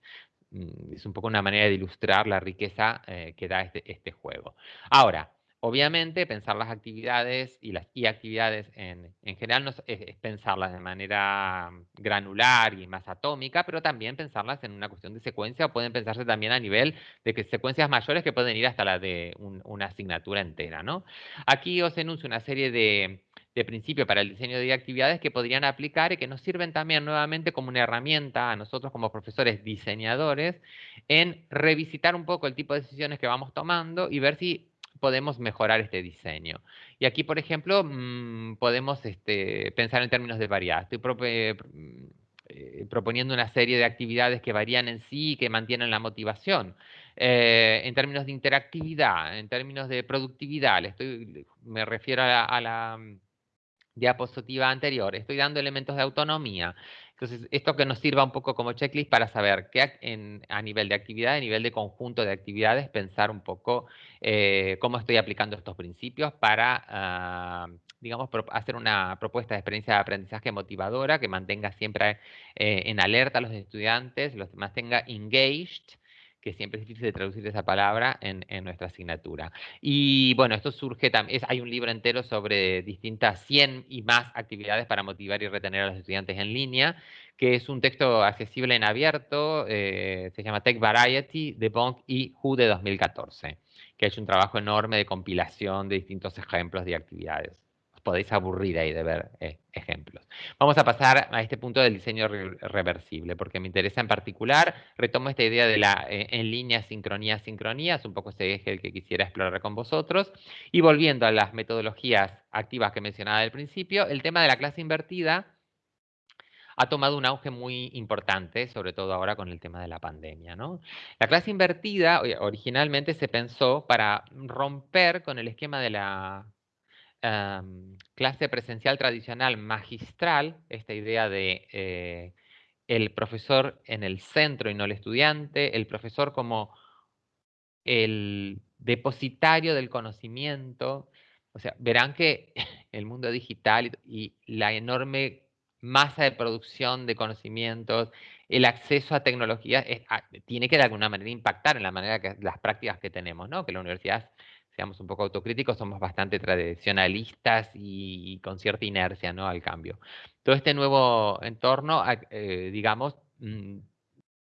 B: Mm, es un poco una manera de ilustrar la riqueza eh, que da este, este juego. Ahora, Obviamente, pensar las actividades y las actividades en, general no es, pensarlas de manera granular y más atómica, pero también pensarlas en una cuestión de secuencia o pueden pensarse también a nivel de que secuencias mayores que pueden ir hasta la de una asignatura entera. ¿no? Aquí os enuncio una serie de, de principios para el diseño de actividades que podrían aplicar y que nos sirven también nuevamente como una herramienta a nosotros como profesores diseñadores en revisitar un poco el tipo de decisiones que vamos tomando y ver si podemos mejorar este diseño. Y aquí, por ejemplo, mm, podemos este, pensar en términos de variedad. Estoy mm, eh, proponiendo una serie de actividades que varían en sí y que mantienen la motivación. Eh, en términos de interactividad, en términos de productividad, estoy, me refiero a la mm, diapositiva anterior, estoy dando elementos de autonomía. Entonces, esto que nos sirva un poco como checklist para saber qué a nivel de actividad, a nivel de conjunto de actividades, pensar un poco eh, cómo estoy aplicando estos principios para, ah, digamos, hacer una propuesta de experiencia de aprendizaje motivadora que mantenga siempre eh, en alerta a los estudiantes, los mantenga engaged que siempre es difícil de traducir esa palabra en, nuestra asignatura. Y bueno, esto surge también, hay un libro entero sobre distintas 100 y más actividades para motivar y retener a los estudiantes en línea, que es un texto accesible en abierto, eh, se llama Tech Variety de Bonk y Who de 2014, que ha hecho un trabajo enorme de compilación de distintos ejemplos de actividades podéis aburrir ahí de ver eh, ejemplos. Vamos a pasar a este punto del diseño reversible, porque me interesa en particular, retomo esta idea de la eh, en línea sincronía, sincronía, es un poco ese eje el que quisiera explorar con vosotros, y volviendo a las metodologías activas que mencionaba al principio, el tema de la clase invertida ha tomado un auge muy importante, sobre todo ahora con el tema de la pandemia. ¿no? La clase invertida originalmente se pensó para romper con el esquema de la clase presencial tradicional magistral, esta idea de eh, el profesor en el centro y no el estudiante, el profesor como el depositario del conocimiento. O sea, verán que el mundo digital y, la enorme masa de producción de conocimientos, el acceso a tecnologías, tiene que de alguna manera impactar en la manera que las prácticas que tenemos, ¿no? Que la universidad seamos un poco autocríticos, somos bastante tradicionalistas y, con cierta inercia ¿no? al cambio. Todo este nuevo entorno, eh, digamos, mm,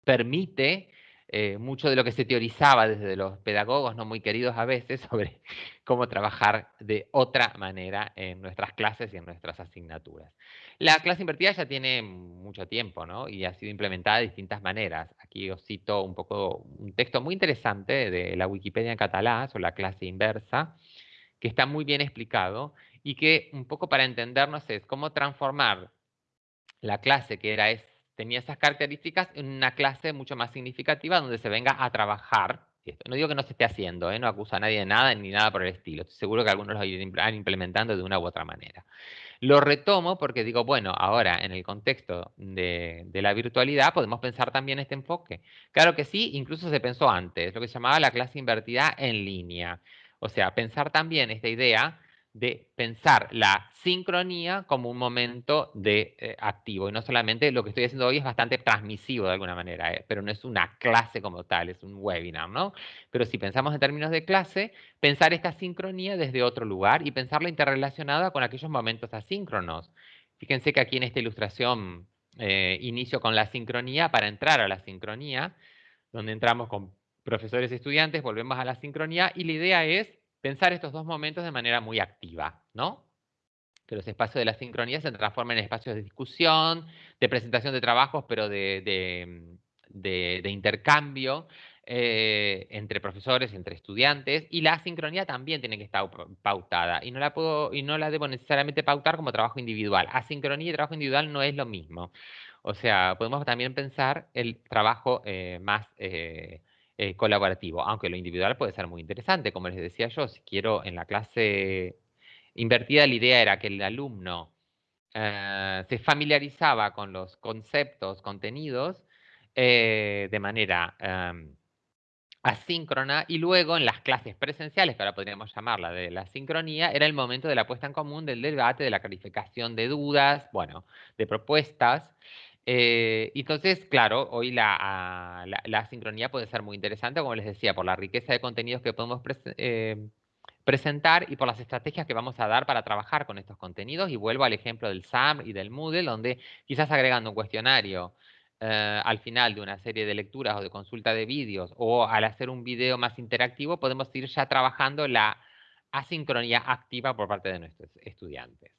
B: permite eh, mucho de lo que se teorizaba desde los pedagogos, no muy queridos a veces, sobre cómo trabajar de otra manera en nuestras clases y en nuestras asignaturas. La clase invertida ya tiene mucho tiempo, ¿no? Y ha sido implementada de distintas maneras. Aquí os cito un poco un texto muy interesante de la Wikipedia en catalán sobre la clase inversa, que está muy bien explicado y que un poco para entendernos es cómo transformar la clase que era tenía esas características en una clase mucho más significativa donde se venga a trabajar. No digo que no se esté haciendo, ¿eh? no acusa a nadie de nada ni nada por el estilo. Estoy seguro que algunos lo irán implementando de una u otra manera. Lo retomo porque digo, bueno, ahora en el contexto de, de, la virtualidad podemos pensar también este enfoque. Claro que sí, incluso se pensó antes, lo que se llamaba la clase invertida en línea. O sea, pensar también esta idea de pensar la sincronía como un momento de eh, activo. Y no solamente lo que estoy haciendo hoy es bastante transmisivo de alguna manera, eh, pero no es una clase como tal, es un webinar, ¿no? Pero si pensamos en términos de clase, pensar esta sincronía desde otro lugar y pensarla interrelacionada con aquellos momentos asíncronos. Fíjense que aquí en esta ilustración eh, inicio con la sincronía para entrar a la sincronía, donde entramos con profesores y estudiantes, volvemos a la sincronía y la idea es pensar estos dos momentos de manera muy activa, ¿no? Que los espacios de la sincronía se transformen en espacios de discusión, de presentación de trabajos, pero de, intercambio eh, entre profesores, entre estudiantes, y la sincronía también tiene que estar pautada, y no la, puedo, y no la debo necesariamente pautar como trabajo individual. Asincronía y trabajo individual no es lo mismo. O sea, podemos también pensar el trabajo eh, más... Eh, eh, colaborativo, aunque lo individual puede ser muy interesante, como les decía yo, si quiero en la clase invertida la idea era que el alumno eh, se familiarizaba con los conceptos, contenidos, eh, de manera em, asíncrona y luego en las clases presenciales, que ahora podríamos llamarla de la sincronía, era el momento de la puesta en común, del debate, de la clarificación de dudas, bueno, de propuestas. Eh, entonces, claro, hoy la, la, sincronía puede ser muy interesante, como les decía, por la riqueza de contenidos que podemos eh, presentar y por las estrategias que vamos a dar para trabajar con estos contenidos. Y vuelvo al ejemplo del SAM y del Moodle, donde quizás agregando un cuestionario eh, al final de una serie de lecturas o de consulta de vídeos o al hacer un video más interactivo, podemos ir ya trabajando la asincronía activa por parte de nuestros estudiantes.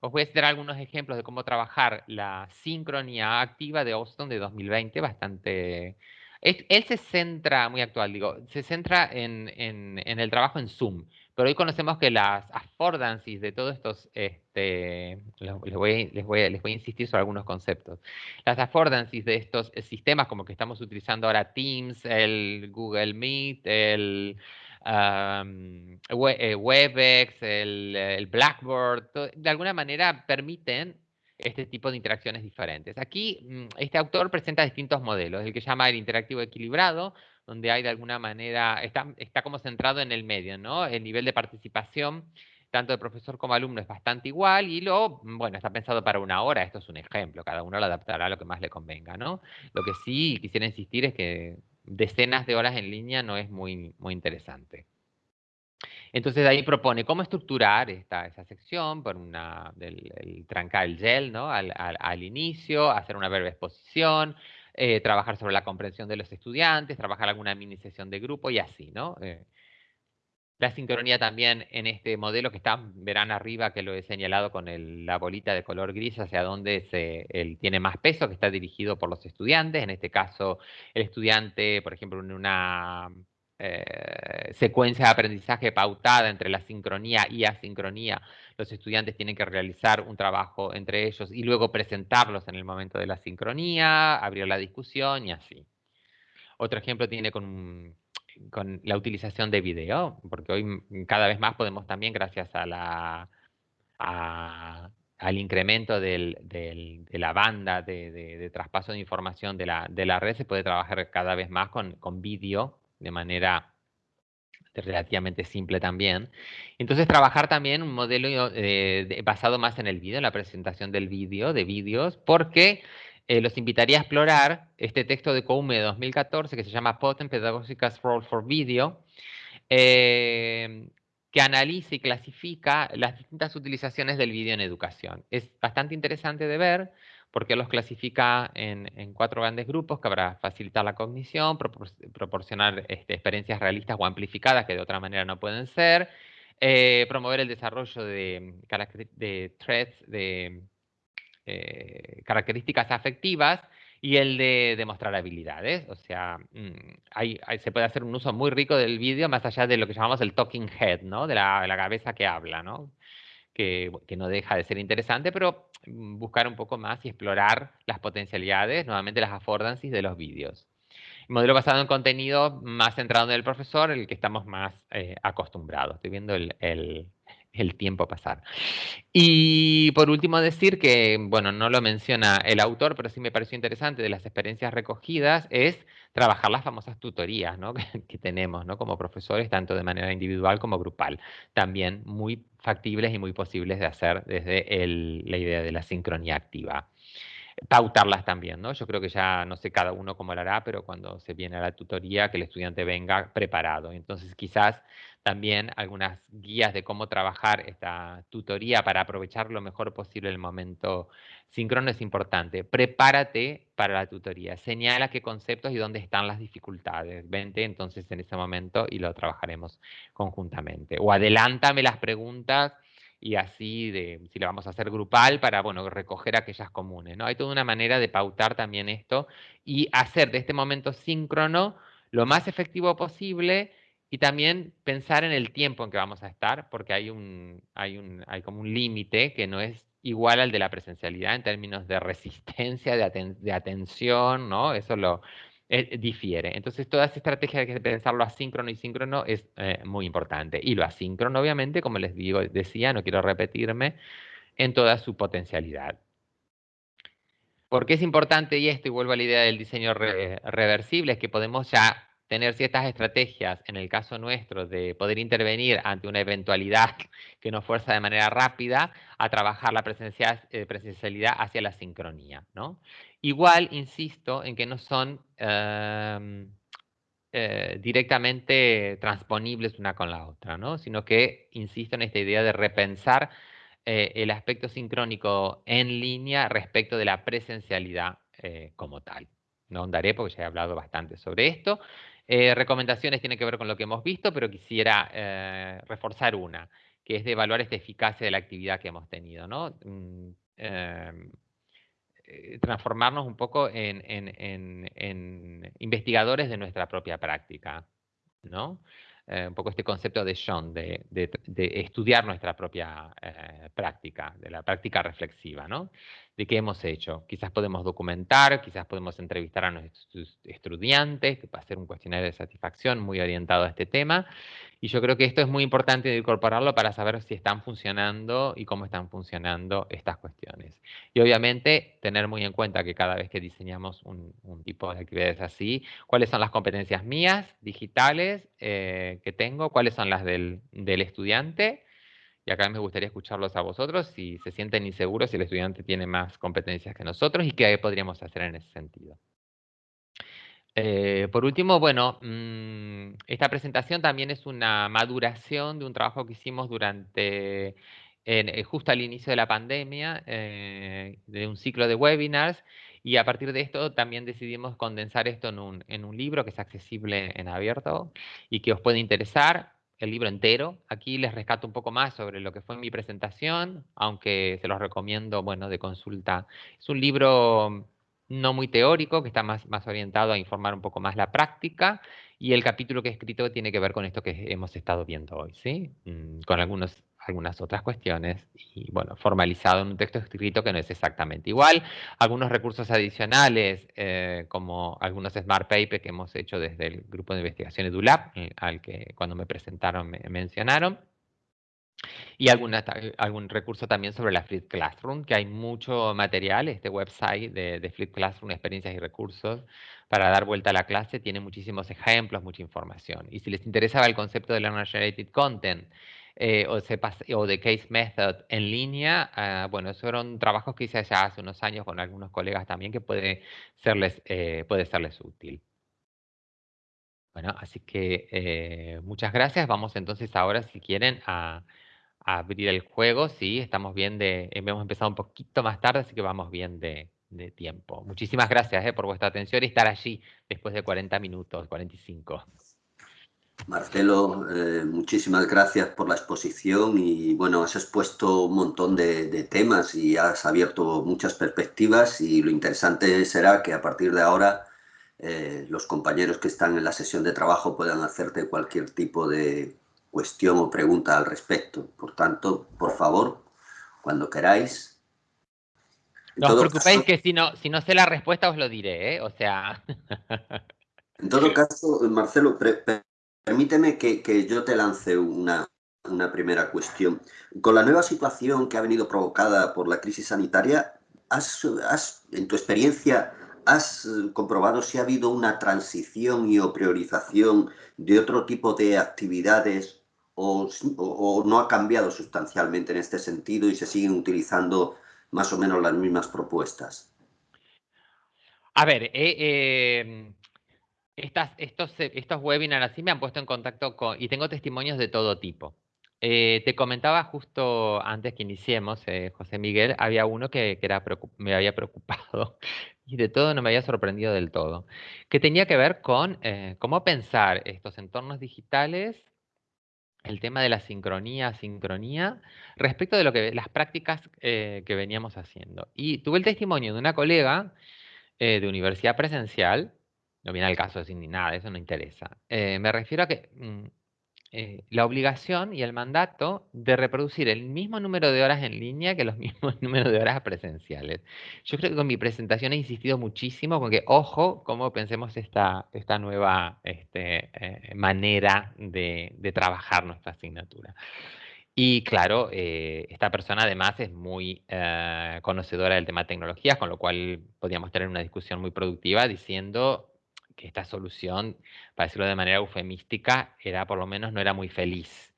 B: Os voy a citar algunos ejemplos de cómo trabajar la sincronía activa de Austin de 2020, bastante... Él se centra, muy actual, digo, se centra en, en el trabajo en Zoom. Pero hoy conocemos que las affordances de todos estos, este, les, voy, les, voy, les, voy, a insistir sobre algunos conceptos. Las affordances de estos sistemas como que estamos utilizando ahora Teams, el Google Meet, el eh, Webex, el, el Blackboard, de alguna manera permiten este tipo de interacciones diferentes. Aquí mm, este autor presenta distintos modelos, el que llama el interactivo equilibrado, donde hay de alguna manera, está, está como centrado en el medio, ¿no? El nivel de participación tanto de profesor como alumno es bastante igual y lo, bueno, está pensado para una hora, esto es un ejemplo, cada uno lo adaptará a lo que más le convenga, ¿no? Lo que sí quisiera insistir es que decenas de horas en línea no es muy, muy interesante. Entonces ahí propone cómo estructurar esta, esa sección, por una, del, trancar el gel ¿no? al, al, al, inicio, hacer una breve exposición, eh, trabajar sobre la comprensión de los estudiantes, trabajar alguna mini sesión de grupo y así, ¿no? Eh, la sincronía también en este modelo que está, verán arriba que lo he señalado con la bolita de color gris hacia donde se, tiene más peso, que está dirigido por los estudiantes. En este caso, el estudiante, por ejemplo, en una eh, secuencia de aprendizaje pautada entre la sincronía y asincronía, los estudiantes tienen que realizar un trabajo entre ellos y luego presentarlos en el momento de la sincronía, abrir la discusión y así. Otro ejemplo tiene con, con la utilización de video, porque hoy cada vez más podemos también, gracias a la, al incremento del, del, de la banda de, de, traspaso de información de la, de la red, se puede trabajar cada vez más con, con vídeo de manera relativamente simple también. Entonces, trabajar también un modelo eh, basado más en el vídeo, en la presentación del vídeo, de vídeos, porque eh, los invitaría a explorar este texto de COUME de 2014 que se llama Potent Pedagogical Role for Video, eh, que analiza y clasifica las distintas utilizaciones del vídeo en educación. Es bastante interesante de ver porque los clasifica en, cuatro grandes grupos que habrá facilitar la cognición, proporcionar este, experiencias realistas o amplificadas que de otra manera no pueden ser, eh, promover el desarrollo de, de de eh, características afectivas y el de demostrar habilidades. O sea, mm, se puede hacer un uso muy rico del vídeo más allá de lo que llamamos el talking head, ¿no? de, la, cabeza que habla, ¿no? Que, no deja de ser interesante, pero Mm, buscar un poco más y explorar las potencialidades, nuevamente las affordances de los vídeos. Modelo basado en contenido más centrado en el profesor, el que estamos más eh, acostumbrados. Estoy viendo el tiempo pasar. Y por último decir que, bueno, no lo menciona el autor, pero sí me pareció interesante de las experiencias recogidas, es trabajar las famosas tutorías que, tenemos ¿no? como profesores, tanto de manera individual como grupal. También muy factibles y muy posibles de hacer desde el, la idea de la sincronía activa pautarlas también, ¿no? Yo creo que ya, no sé cada uno cómo lo hará, pero cuando se viene a la tutoría, que el estudiante venga preparado. Entonces, quizás también algunas guías de cómo trabajar esta tutoría para aprovechar lo mejor posible el momento síncrono es importante. Prepárate para la tutoría, señala qué conceptos y dónde están las dificultades. Vente entonces en ese momento y lo trabajaremos conjuntamente. O adelántame las preguntas y así de si lo vamos a hacer grupal para bueno recoger aquellas comunes no hay toda una manera de pautar también esto y hacer de este momento síncrono lo más efectivo posible y también pensar en el tiempo en que vamos a estar porque hay un hay un hay como un límite que no es igual al de la presencialidad en términos de resistencia de, de atención no eso lo eh, difiere. Entonces, toda esa estrategia de pensarlo asíncrono y síncrono es eh, muy importante. Y lo asíncrono, obviamente, como les digo, decía, no quiero repetirme, en toda su potencialidad. ¿Por qué es importante y esto? Y vuelvo a la idea del diseño reversible, es que podemos ya tener ciertas estrategias, en el caso nuestro, de poder intervenir ante una eventualidad que nos fuerza de manera rápida a trabajar la eh, presencialidad hacia la sincronía. ¿no? Igual, insisto, en que no son em, eh, directamente transponibles una con la otra, ¿no? sino que insisto en esta idea de repensar eh, el aspecto sincrónico en línea respecto de la presencialidad como tal. No andaré porque ya he hablado bastante sobre esto. Eh, recomendaciones tienen que ver con lo que hemos visto, pero quisiera eh, reforzar una, que es de evaluar esta eficacia de la actividad que hemos tenido, ¿no? Mm, em, eh, transformarnos un poco en, investigadores de nuestra propia práctica, ¿no? un poco este concepto de Sean, de, estudiar nuestra propia práctica, de la práctica reflexiva, ¿no? De qué hemos hecho. Quizás podemos documentar, quizás podemos entrevistar a nuestros estudiantes, que va a ser un cuestionario de satisfacción muy orientado a este tema. Y yo creo que esto es muy importante incorporarlo para saber si están funcionando y cómo están funcionando estas cuestiones. Y obviamente tener muy en cuenta que cada vez que diseñamos un, tipo de actividades así, cuáles son las competencias mías, digitales, eh, que tengo, cuáles son las del, del estudiante, y acá me gustaría escucharlos a vosotros si se sienten inseguros si el estudiante tiene más competencias que nosotros y qué podríamos hacer en ese sentido. Eh, por último, bueno, mm, esta presentación también es una maduración de un trabajo que hicimos durante, eh, justo al inicio de la pandemia, eh, de un ciclo de webinars, y a partir de esto también decidimos condensar esto en un, en un libro que es accesible en abierto y que os puede interesar el libro entero. Aquí les rescato un poco más sobre lo que fue mi presentación, aunque se los recomiendo, bueno, de consulta. Es un libro no muy teórico, que está más, más orientado a informar un poco más la práctica, y el capítulo que he escrito tiene que ver con esto que hemos estado viendo hoy, ¿sí? Mm, con algunos algunas otras cuestiones y, bueno, formalizado en un texto escrito que no es exactamente igual. Algunos recursos adicionales, eh, como algunos Smart Papers que hemos hecho desde el grupo de investigación EduLab, eh, al que cuando me presentaron me mencionaron. Y alguna, algún recurso también sobre la Flip Classroom, que hay mucho material, este website de, de Flip Classroom, experiencias y recursos, para dar vuelta a la clase, tiene muchísimos ejemplos, mucha información. Y si les interesaba el concepto de Learner Generated Content, eh, o, de Case Method en línea, ah, bueno, esos fueron trabajos que hice ya hace unos años con algunos colegas también que puede serles, eh, puede serles útil. Bueno, así que eh, muchas gracias. Vamos entonces ahora, si quieren, a, abrir el juego. Sí, estamos bien de, hemos empezado un poquito más tarde, así que vamos bien de, de tiempo. Muchísimas gracias por vuestra atención y estar allí después de 40 minutos, 45.
A: Marcelo, eh, muchísimas gracias por la exposición y bueno, has expuesto un montón de, temas y has abierto muchas perspectivas y lo interesante será que a partir de ahora eh, los compañeros que están en la sesión de trabajo puedan hacerte cualquier tipo de cuestión o pregunta al respecto. Por tanto, por favor, cuando queráis.
B: no os preocupéis que si no, si no sé la respuesta os lo diré, ¿eh? O sea...
A: En todo caso, Marcelo, Permíteme que, yo te lance una, primera cuestión. Con la nueva situación que ha venido provocada por la crisis sanitaria, ¿has, en tu experiencia, has comprobado si ha habido una transición y o priorización de otro tipo de actividades o, no ha cambiado sustancialmente en este sentido y se siguen utilizando más o menos las mismas propuestas?
B: A ver, eh, eh, estas, estos, eh, estos webinars así me han puesto en contacto con, y tengo testimonios de todo tipo. Eh, te comentaba justo antes que iniciemos, eh, José Miguel, había uno que, me había preocupado y de todo no me había sorprendido del todo, que tenía que ver con cómo pensar estos entornos digitales, el tema de la sincronía, sincronía, respecto de lo que las prácticas que veníamos haciendo. Y tuve el testimonio de una colega de universidad presencial no viene al caso sin ni nada, eso no interesa. Eh, me refiero a que mm, eh, la obligación y el mandato de reproducir el mismo número de horas en línea que los mismos números de horas presenciales. Yo creo que con mi presentación he insistido muchísimo con que, ojo, cómo pensemos esta, esta nueva este, eh, manera de, trabajar nuestra asignatura. Y claro, esta persona además es muy conocedora del tema de tecnologías, con lo cual podíamos tener una discusión muy productiva diciendo que esta solución, para decirlo de manera eufemística, era por lo menos no era muy feliz,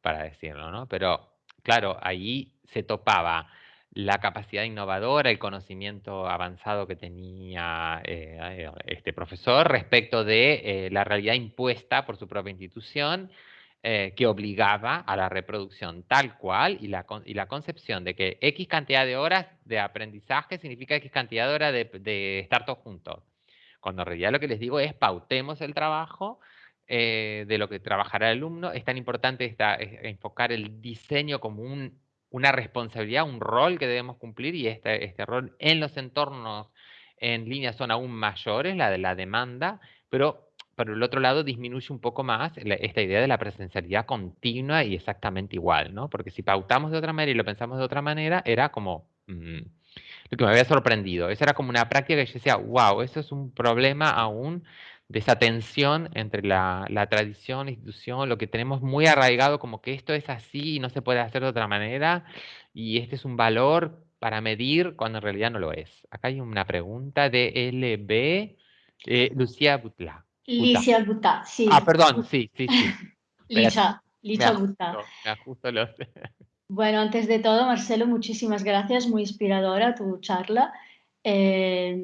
B: para decirlo, ¿no? Pero claro, ahí se topaba la capacidad innovadora, el conocimiento avanzado que tenía eh, este profesor respecto de la realidad impuesta por su propia institución eh, que obligaba a la reproducción tal cual y la, y la concepción de que X cantidad de horas de aprendizaje significa X cantidad de horas de, estar todos juntos. Cuando en realidad lo que les digo es pautemos el trabajo eh, de lo que trabajará el alumno. Es tan importante esta, enfocar el diseño como un, una responsabilidad, un rol que debemos cumplir y este, este rol en los entornos en línea son aún mayores, la de la demanda, pero por el otro lado disminuye un poco más esta idea de la presencialidad continua y exactamente igual, ¿no? Porque si pautamos de otra manera y lo pensamos de otra manera, era como mm, lo que me había sorprendido. Esa era como una práctica que yo decía, wow, eso es un problema aún de esa tensión entre la, la tradición, la institución, lo que tenemos muy arraigado como que esto es así y no se puede hacer de otra manera y este es un valor para medir cuando en realidad no lo es. Acá hay una pregunta de LB, eh, Lucía Butla.
C: Licia Butá, sí.
B: Ah, perdón, sí, sí, sí.
C: Licha, Licha Butá. Bueno, antes de todo, Marcelo, muchísimas gracias, muy inspiradora tu charla. Eh,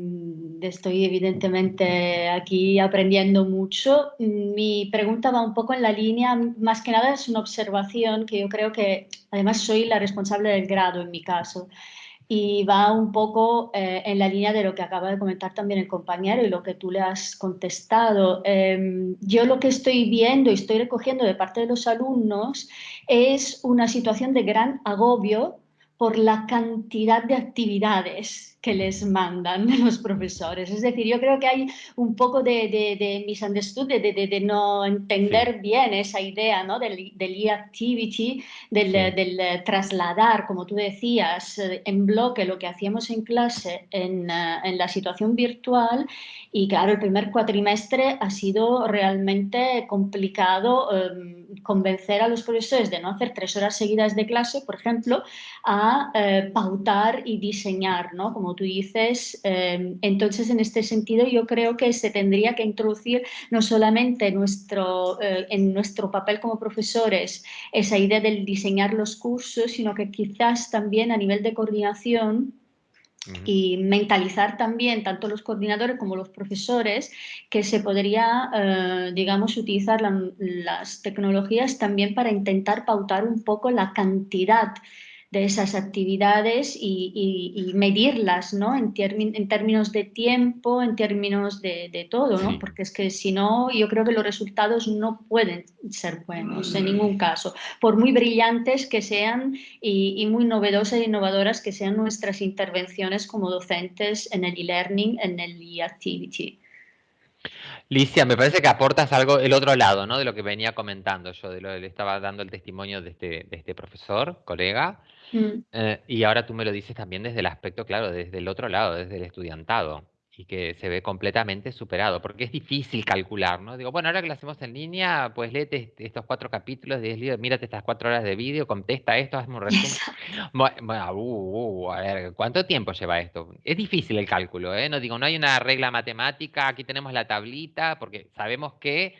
C: estoy evidentemente aquí aprendiendo mucho. Mi pregunta va un poco en la línea, más que nada es una observación que yo creo que además soy la responsable del grado en mi caso y va un poco eh, en la línea de lo que acaba de comentar también el compañero y lo que tú le has contestado. Em, yo lo que estoy viendo y estoy recogiendo de parte de los alumnos es una situación de gran agobio por la cantidad de actividades que les mandan los profesores. Es decir, yo creo que hay un poco de, de, de misunderstood, de, de, no entender bien esa idea ¿no? del, del e-activity, del, del, trasladar, como tú decías, en bloque lo que hacíamos en clase en, eh, en, la situación virtual. Y claro, el primer cuatrimestre ha sido realmente complicado eh, convencer a los profesores de no hacer tres horas seguidas de clase, por ejemplo, a eh, pautar y diseñar, ¿no? Como tú dices. Em, entonces, en este sentido, yo creo que se tendría que introducir no solamente nuestro, eh, en nuestro papel como profesores esa idea del diseñar los cursos, sino que quizás también a nivel de coordinación y mentalizar también tanto los coordinadores como los profesores que se podría, eh, digamos, utilizar las tecnologías también para intentar pautar un poco la cantidad de esas actividades y, medirlas, ¿no? En, en, términos de tiempo, en términos de, todo, ¿no? Porque es que si no, yo creo que los resultados no pueden ser buenos en ningún caso, por muy brillantes que sean y, muy novedosas e innovadoras que sean nuestras intervenciones como docentes en el e-learning, en el e-activity.
B: Licia, me parece que aportas algo el otro lado, ¿no? De lo que venía comentando yo, de lo que le estaba dando el testimonio de este, de este profesor, colega, Mm. Eh, y ahora tú me lo dices también desde el aspecto, claro, desde el otro lado, desde el estudiantado, y que se ve completamente superado, porque es difícil calcular, ¿no? Digo, bueno, ahora que lo hacemos en línea, pues léete estos cuatro capítulos, de mírate estas cuatro horas de vídeo, contesta esto, hazme un resumen. Bueno, uh, uh, a ver, ¿cuánto tiempo lleva esto? Es difícil el cálculo, ¿eh? No digo, no hay una regla matemática, aquí tenemos la tablita, porque sabemos que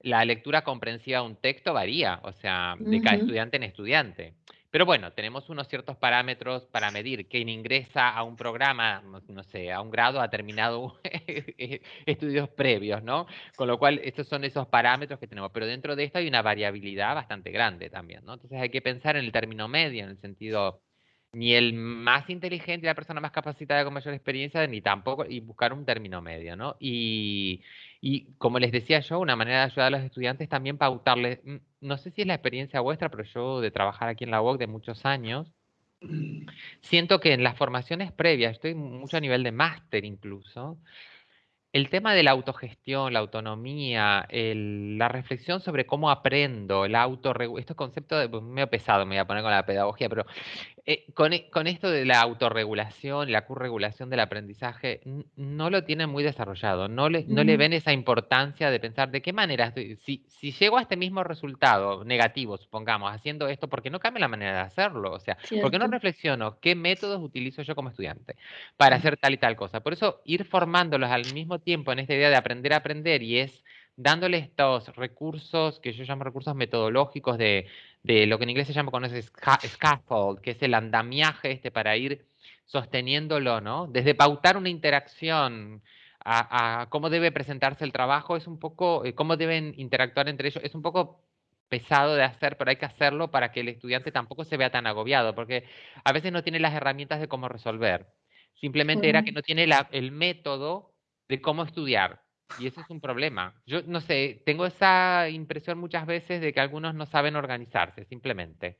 B: la lectura comprensiva de un texto varía, o sea, de cada estudiante en estudiante. Pero bueno, tenemos unos ciertos parámetros para medir. Quien ingresa a un programa, no sé, a un grado ha terminado estudios previos, ¿no? Con lo cual, estos son esos parámetros que tenemos. Pero dentro de esto hay una variabilidad bastante grande también, ¿no? Entonces hay que pensar en el término medio, en el sentido ni el más inteligente, la persona más capacitada con mayor experiencia, ni tampoco, y buscar un término medio, ¿no? Y, y como les decía yo, una manera de ayudar a los estudiantes también pautarles, mm, no sé si es la experiencia vuestra, pero yo de trabajar aquí en la UOC de muchos años, siento que en las formaciones previas, estoy mucho a nivel de máster incluso, el tema de la autogestión, la autonomía, la reflexión sobre cómo aprendo, el autorregulación, estos conceptos de, pues, medio pesado me voy a poner con la pedagogía, pero Eh, con, e, con, esto de la autorregulación la corregulación del aprendizaje, no lo tienen muy desarrollado, no le, no le ven esa importancia de pensar de qué manera, si, si llego a este mismo resultado negativo, supongamos, haciendo esto, ¿por qué no cambia la manera de hacerlo? O sea, ¿por qué no reflexiono qué métodos utilizo yo como estudiante para hacer tal y tal cosa? Por eso, ir formándolos al mismo tiempo en esta idea de aprender a aprender y es dándole estos recursos que yo llamo recursos metodológicos de, lo que en inglés se llama con ese scaffold, que es el andamiaje este para ir sosteniéndolo, ¿no? Desde pautar una interacción a, cómo debe presentarse el trabajo, es un poco, eh, cómo deben interactuar entre ellos, es un poco pesado de hacer, pero hay que hacerlo para que el estudiante tampoco se vea tan agobiado, porque a veces no tiene las herramientas de cómo resolver. Simplemente era que no tiene el método de cómo estudiar. Y eso es un problema. Yo no sé, tengo esa impresión muchas veces de que algunos no saben organizarse, simplemente.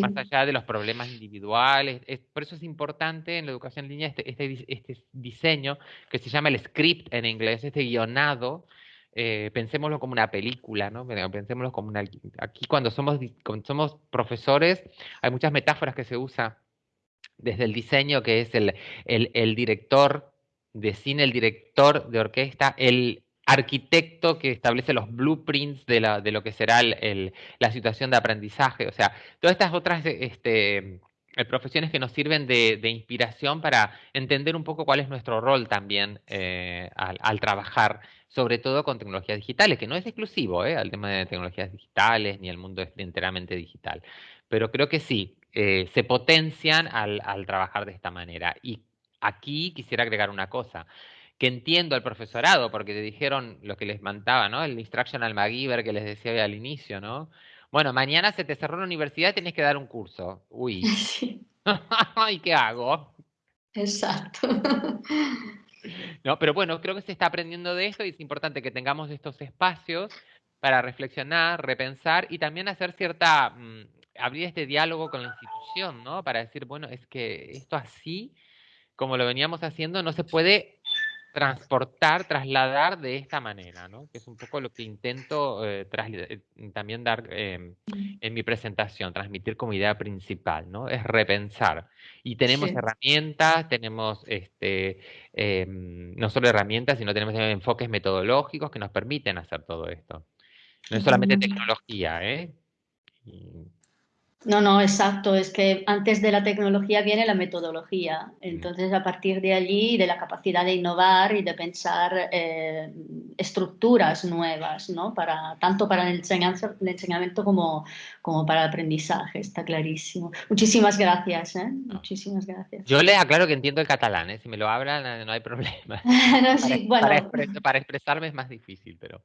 B: Más allá de los problemas individuales. por eso es importante en la educación en línea este, este, este, diseño que se llama el script en inglés, este guionado. Eh, pensémoslo como una película, ¿no? Pensémoslo como una... Aquí cuando somos, cuando somos profesores hay muchas metáforas que se usan desde el diseño, que es el, el, el director de cine, el director de orquesta, el arquitecto que establece los blueprints de, la, de lo que será la situación de aprendizaje. O sea, todas estas otras este, eh, profesiones que nos sirven de, inspiración para entender un poco cuál es nuestro rol también eh, al, trabajar, sobre todo con tecnologías digitales, que no es exclusivo eh, al tema de tecnologías digitales ni el mundo enteramente digital. Pero creo que sí, se potencian al, al trabajar de esta manera. Y Aquí quisiera agregar una cosa, que entiendo al profesorado, porque te dijeron lo que les mandaba, ¿no? El instructional MacGyver que les decía al inicio, ¿no? Bueno, mañana se te cerró la universidad y tienes que dar un curso. Uy. ¿Y qué hago?
C: Exacto.
B: No, pero bueno, creo que se está aprendiendo de esto y es importante que tengamos estos espacios para reflexionar, repensar y también hacer cierta, mm, abrir este diálogo con la institución, ¿no? Para decir, bueno, es que esto así como lo veníamos haciendo, no se puede transportar, trasladar de esta manera, ¿no? Que es un poco lo que intento eh, eh, también dar em, en mi presentación, transmitir como idea principal, ¿no? Es repensar. Y tenemos herramientas, tenemos este, em, no solo herramientas, sino tenemos enfoques metodológicos que nos permiten hacer todo esto. No es solamente tecnología, ¿eh?
C: No, no, exacto. Es que antes de la tecnología viene la metodología. Entonces, a partir de allí, de la capacidad de innovar y de pensar eh, estructuras nuevas, ¿no? Para, tanto para el, enseñanza, el enseñamiento como, como para el aprendizaje, está clarísimo. Muchísimas gracias, ¿eh? Muchísimas gracias.
B: Yo le aclaro que entiendo el catalán, ¿eh? Si me lo hablan, no hay problema. para, expresarme es más difícil, pero...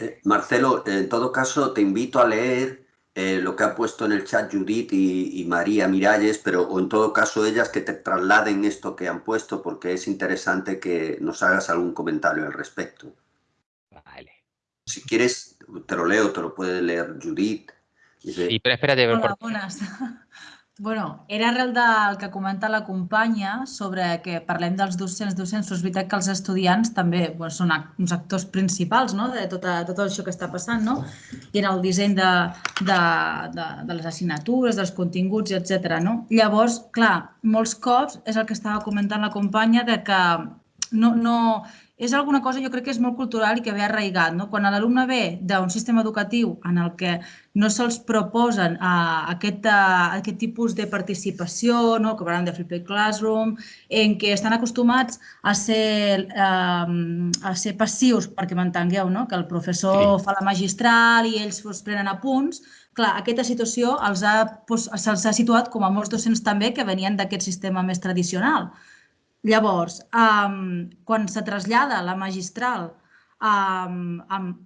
A: Eh, Marcelo, en todo caso, te invito a leer eh, lo que ha puesto en el chat Judith y, María Miralles, pero o en todo caso ellas que te trasladen esto que han puesto, porque es interesante que nos hagas algún comentario al respecto. Vale. Si quieres, te lo leo, te lo puede leer Judith.
B: Sí, pero espérate.
D: Hola, buenas. Bueno, era arrel del que comenta la companya sobre que parlem dels docents, docents, és veritat que els estudiants també bueno, són uns actors principals no? de tot, tot això que està passant, no? i en el disseny de, de, de, de les assignatures, dels continguts, etc. No? Llavors, clar, molts cops és el que estava comentant la companya de que no, no, és alguna cosa jo crec que és molt cultural i que ve arraigat. No? Quan l'alumne ve d'un sistema educatiu en el que no se'ls proposen uh, aquest, uh, aquest tipus de participació, no? que parlem de Flipped Classroom, en què estan acostumats a ser, uh, a ser passius, perquè m'entengueu, no? que el professor sí. fa la magistral i ells pues, prenen apunts, clar, aquesta situació se'ls ha, pues, se ha situat com a molts docents també que venien d'aquest sistema més tradicional. Llavors, um, quan se trasllada la magistral um, amb,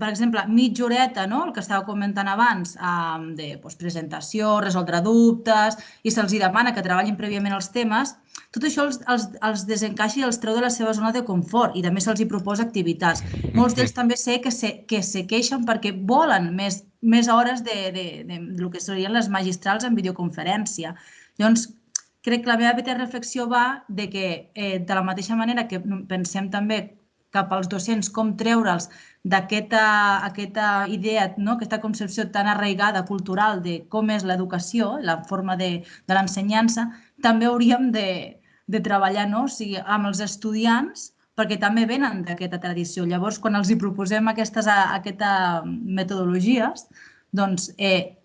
D: per exemple, mitja horeta, no? el que estava comentant abans, um, de doncs, presentació, resoldre dubtes, i se'ls demana que treballin prèviament els temes, tot això els, els, els desencaixa i els treu de la seva zona de confort i també se'ls hi proposa activitats. Molts d'ells també sé que se, que se queixen perquè volen més, més hores de, de, de, de, de que serien les magistrals en videoconferència. Llavors, crec que la meva petita reflexió va de que, eh, de la mateixa manera que pensem també cap als docents, com treure'ls d'aquesta aquesta idea, no? aquesta concepció tan arraigada cultural de com és l'educació, la forma de, de l'ensenyança, també hauríem de, de treballar no? o sigui, amb els estudiants perquè també venen d'aquesta tradició. Llavors, quan els hi proposem aquestes, aquestes metodologies, doncs, eh,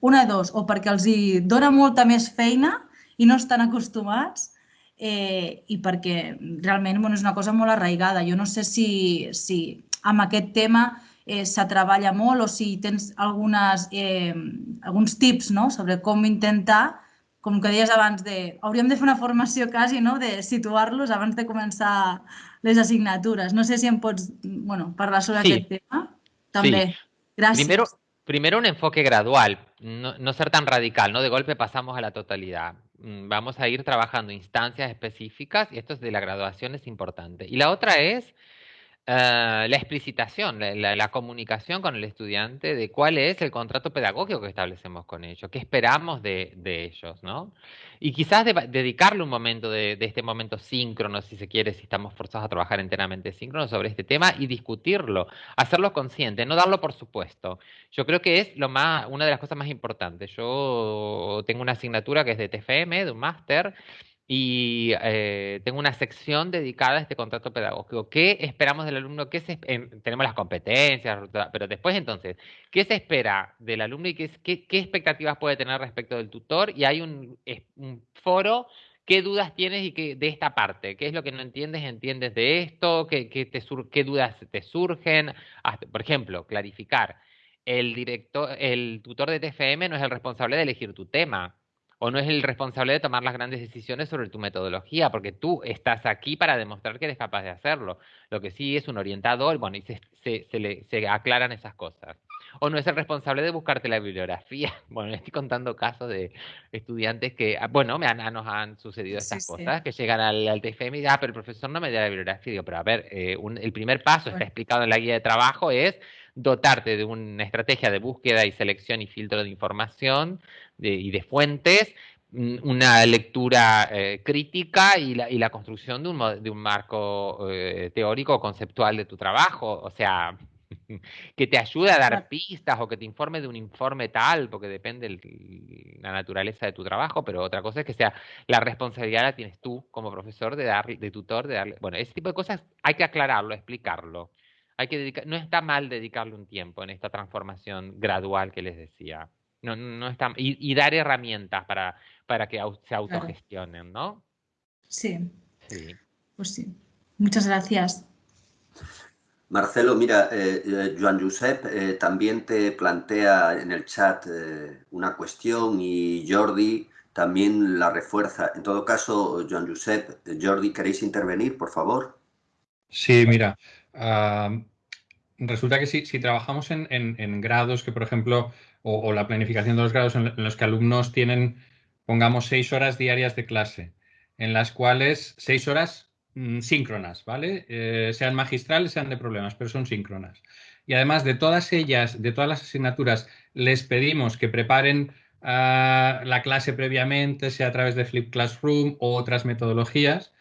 D: una de dos, o perquè els hi dona molta més feina i no estan acostumats, eh, i perquè realment bueno, és una cosa molt arraigada. Jo no sé si, si amb aquest tema eh, se treballa molt o si tens algunes, eh, alguns tips no? sobre com intentar, com que deies abans, de, hauríem de fer una formació quasi no? de situar-los abans de començar les asignatures. No sé si em pots bueno, parlar sobre sí. aquest tema. També. Sí. Gràcies.
B: Primero, primero un enfoque gradual, no, no, ser tan radical, ¿no? De golpe pasamos a la totalidad. Mm, vamos a ir trabajando instancias específicas y esto es de la graduación es importante. Y la otra es eh, la explicitación, la, comunicación con el estudiante de cuál es el contrato pedagógico que establecemos con ellos, qué esperamos de, ellos, ¿no? Y quizás dedicarle un momento de, este momento síncrono, si se quiere, si estamos forzados a trabajar enteramente síncrono sobre este tema y discutirlo, hacerlo consciente, no darlo por supuesto. Yo creo que es lo más, una de las cosas más importantes. Yo tengo una asignatura que es de TFM, de un máster, y eh, tengo una sección dedicada a este contrato pedagógico. ¿Qué esperamos del alumno? ¿Qué se, tenemos las competencias, pero después entonces, ¿qué se espera del alumno y qué, qué, expectativas puede tener respecto del tutor? Y hay un, foro ¿Qué dudas tienes y qué, de esta parte? ¿Qué es lo que no entiendes? ¿Entiendes de esto? ¿Qué, qué, te qué dudas te surgen? por ejemplo, clarificar. El, director, el tutor de TFM no es el responsable de elegir tu tema o no es el responsable de tomar las grandes decisiones sobre tu metodología, porque tú estás aquí para demostrar que eres capaz de hacerlo. Lo que sí es un orientador, bueno, y se, se, le, se aclaran esas cosas. O no es el responsable de buscarte la bibliografía. Bueno, estoy contando casos de estudiantes que, ah, bueno, me han, nos han sucedido estas cosas, que llegan al, al, TFM y dicen, ah, pero el profesor no me da la bibliografía. Digo, pero a ver, eh, el primer paso, está explicado en la guía de trabajo, es dotarte de una estrategia de búsqueda y selección y filtro de información y de fuentes, mm, una lectura eh, crítica y la, y la, construcción de un, de un marco eh, teórico conceptual de tu trabajo. O sea, que te ayude a dar pistas o que te informe de un informe tal, porque depende de la naturaleza de tu trabajo, pero otra cosa es que sea la responsabilidad la tienes tú como profesor de dar, de tutor, de darle, bueno, ese tipo de cosas hay que aclararlo, explicarlo. Hay que dedicar, no está mal dedicarle un tiempo en esta transformación gradual que les decía. No, no está, y, dar herramientas para, para que se autogestionen, ¿no?
D: Sí. sí. Pues sí. Muchas gracias.
A: Marcelo, mira, eh, eh Joan Josep eh, también te plantea en el chat eh, una cuestión y Jordi también la refuerza. En todo caso, Joan Josep, Jordi, ¿queréis intervenir, por favor?
E: Sí, mira, resulta que si, si trabajamos en, grados que, por ejemplo, o, la planificación de los grados en, los que alumnos tienen, pongamos, seis horas diarias de clase, en las cuales seis horas mm, síncronas, ¿vale? Eh, sean magistrales, sean de problemas, pero son síncronas. Y además de todas ellas, de todas las asignaturas, les pedimos que preparen ah, la clase previamente, sea a través de Flip Classroom o otras metodologías.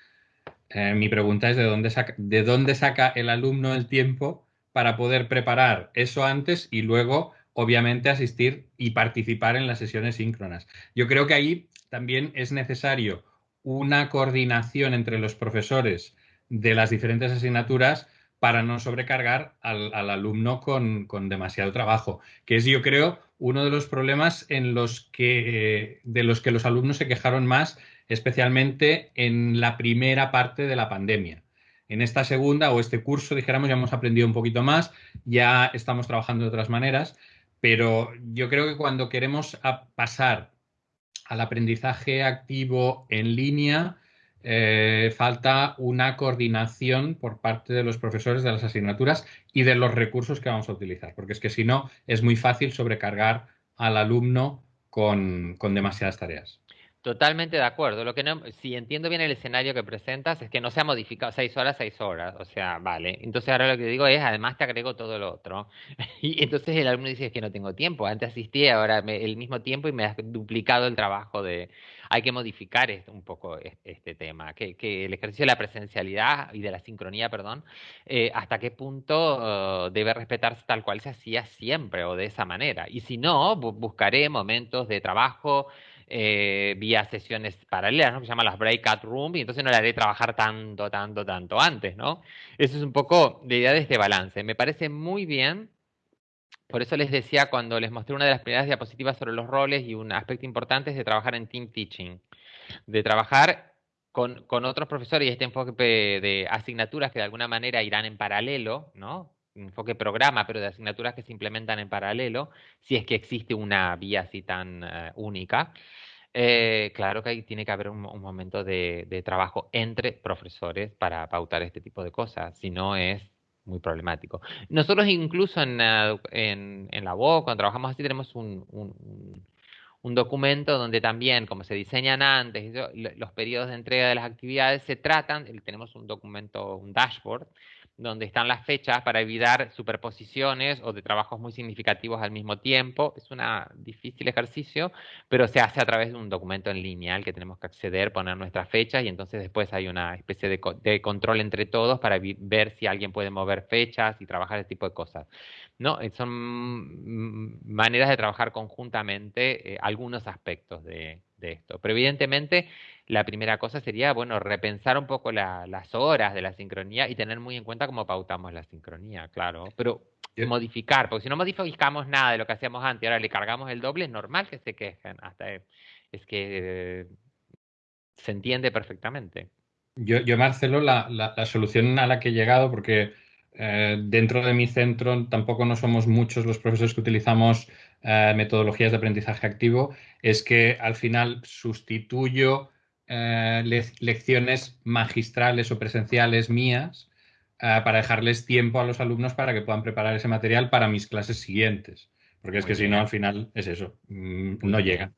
E: Eh, mi pregunta es de dónde saca el alumno el tiempo para poder preparar eso antes y luego, obviamente, asistir y participar en las sesiones síncronas. Yo creo que ahí también es necesario una coordinación entre los profesores de las diferentes asignaturas para no sobrecargar al, alumno con, demasiado trabajo, que es, yo creo, uno de los problemas en los que, de los que los alumnos se quejaron más, especialmente en la primera parte de la pandemia. En esta segunda o este curso, dijéramos, ya hemos aprendido un poquito más, ya estamos trabajando de otras maneras, pero yo creo que cuando queremos pasar al aprendizaje activo en línea, eh, falta una coordinación por parte de los profesores de las asignaturas y de los recursos que vamos a utilizar, porque es que si no, es muy fácil sobrecargar al alumno con demasiadas tareas.
B: Totalmente de acuerdo. Lo que no, si entiendo bien el escenario que presentas, es que no se ha modificado seis horas, seis horas. O sea, vale. Entonces ahora lo que digo es, además te agrego todo lo otro. Y entonces el alumno dice, es que no tengo tiempo. Antes asistí, ahora el mismo tiempo y me has duplicado el trabajo de... Hay que modificar un poco este tema, que, el ejercicio de la presencialidad y de la sincronía, perdón, eh, hasta qué punto uh, debe respetarse tal cual se hacía siempre o de esa manera. Y si no, buscaré momentos de trabajo eh, vía sesiones paralelas, ¿no? que se llaman las breakout rooms, y entonces no le haré trabajar tanto, tanto, tanto antes, ¿no? Eso es un poco la idea de este balance. Me parece muy bien, por eso les decía cuando les mostré una de las primeras diapositivas sobre los roles y un aspecto importante es de trabajar en team teaching, de trabajar con, con otros profesores y este enfoque de asignaturas que de alguna manera irán en paralelo, ¿no? Enfoque programa, pero de asignaturas que se implementan en paralelo, si es que existe una vía así tan eh, única. Eh, claro que ahí tiene que haber un, momento de, trabajo entre profesores para pautar este tipo de cosas, si no es muy problemático. Nosotros incluso en, en, la UOC, cuando trabajamos así, tenemos un, un, documento donde también, como se diseñan antes, los periodos de entrega de las actividades se tratan, tenemos un documento, un dashboard, donde están las fechas para evitar superposiciones o de trabajos muy significativos al mismo tiempo. Es un difícil ejercicio, pero se hace a través de un documento en línea al que tenemos que acceder, poner nuestras fechas y entonces después hay una especie de, control entre todos para ver si alguien puede mover fechas y trabajar ese tipo de cosas. ¿no? Eh, son maneras de trabajar conjuntamente eh, algunos aspectos de, de esto. Pero evidentemente la primera cosa sería, bueno, repensar un poco las horas de la sincronía y tener muy en cuenta cómo pautamos la sincronía, claro. Pero modificar, porque si no modificamos nada de lo que hacíamos antes y ahora le cargamos el doble, es normal que se quejen. Hasta es que se entiende perfectamente.
E: Yo, yo Marcelo, la, la, solución a la que he llegado, porque eh, dentro de mi centro tampoco no somos muchos los profesores que utilizamos eh, metodologías de aprendizaje activo, es que al final sustituyo eh, lecciones magistrales o presenciales mías eh, para dejarles tiempo a los alumnos para que puedan preparar ese material para mis clases siguientes. Porque es que si no, al final es eso, mm, no llega.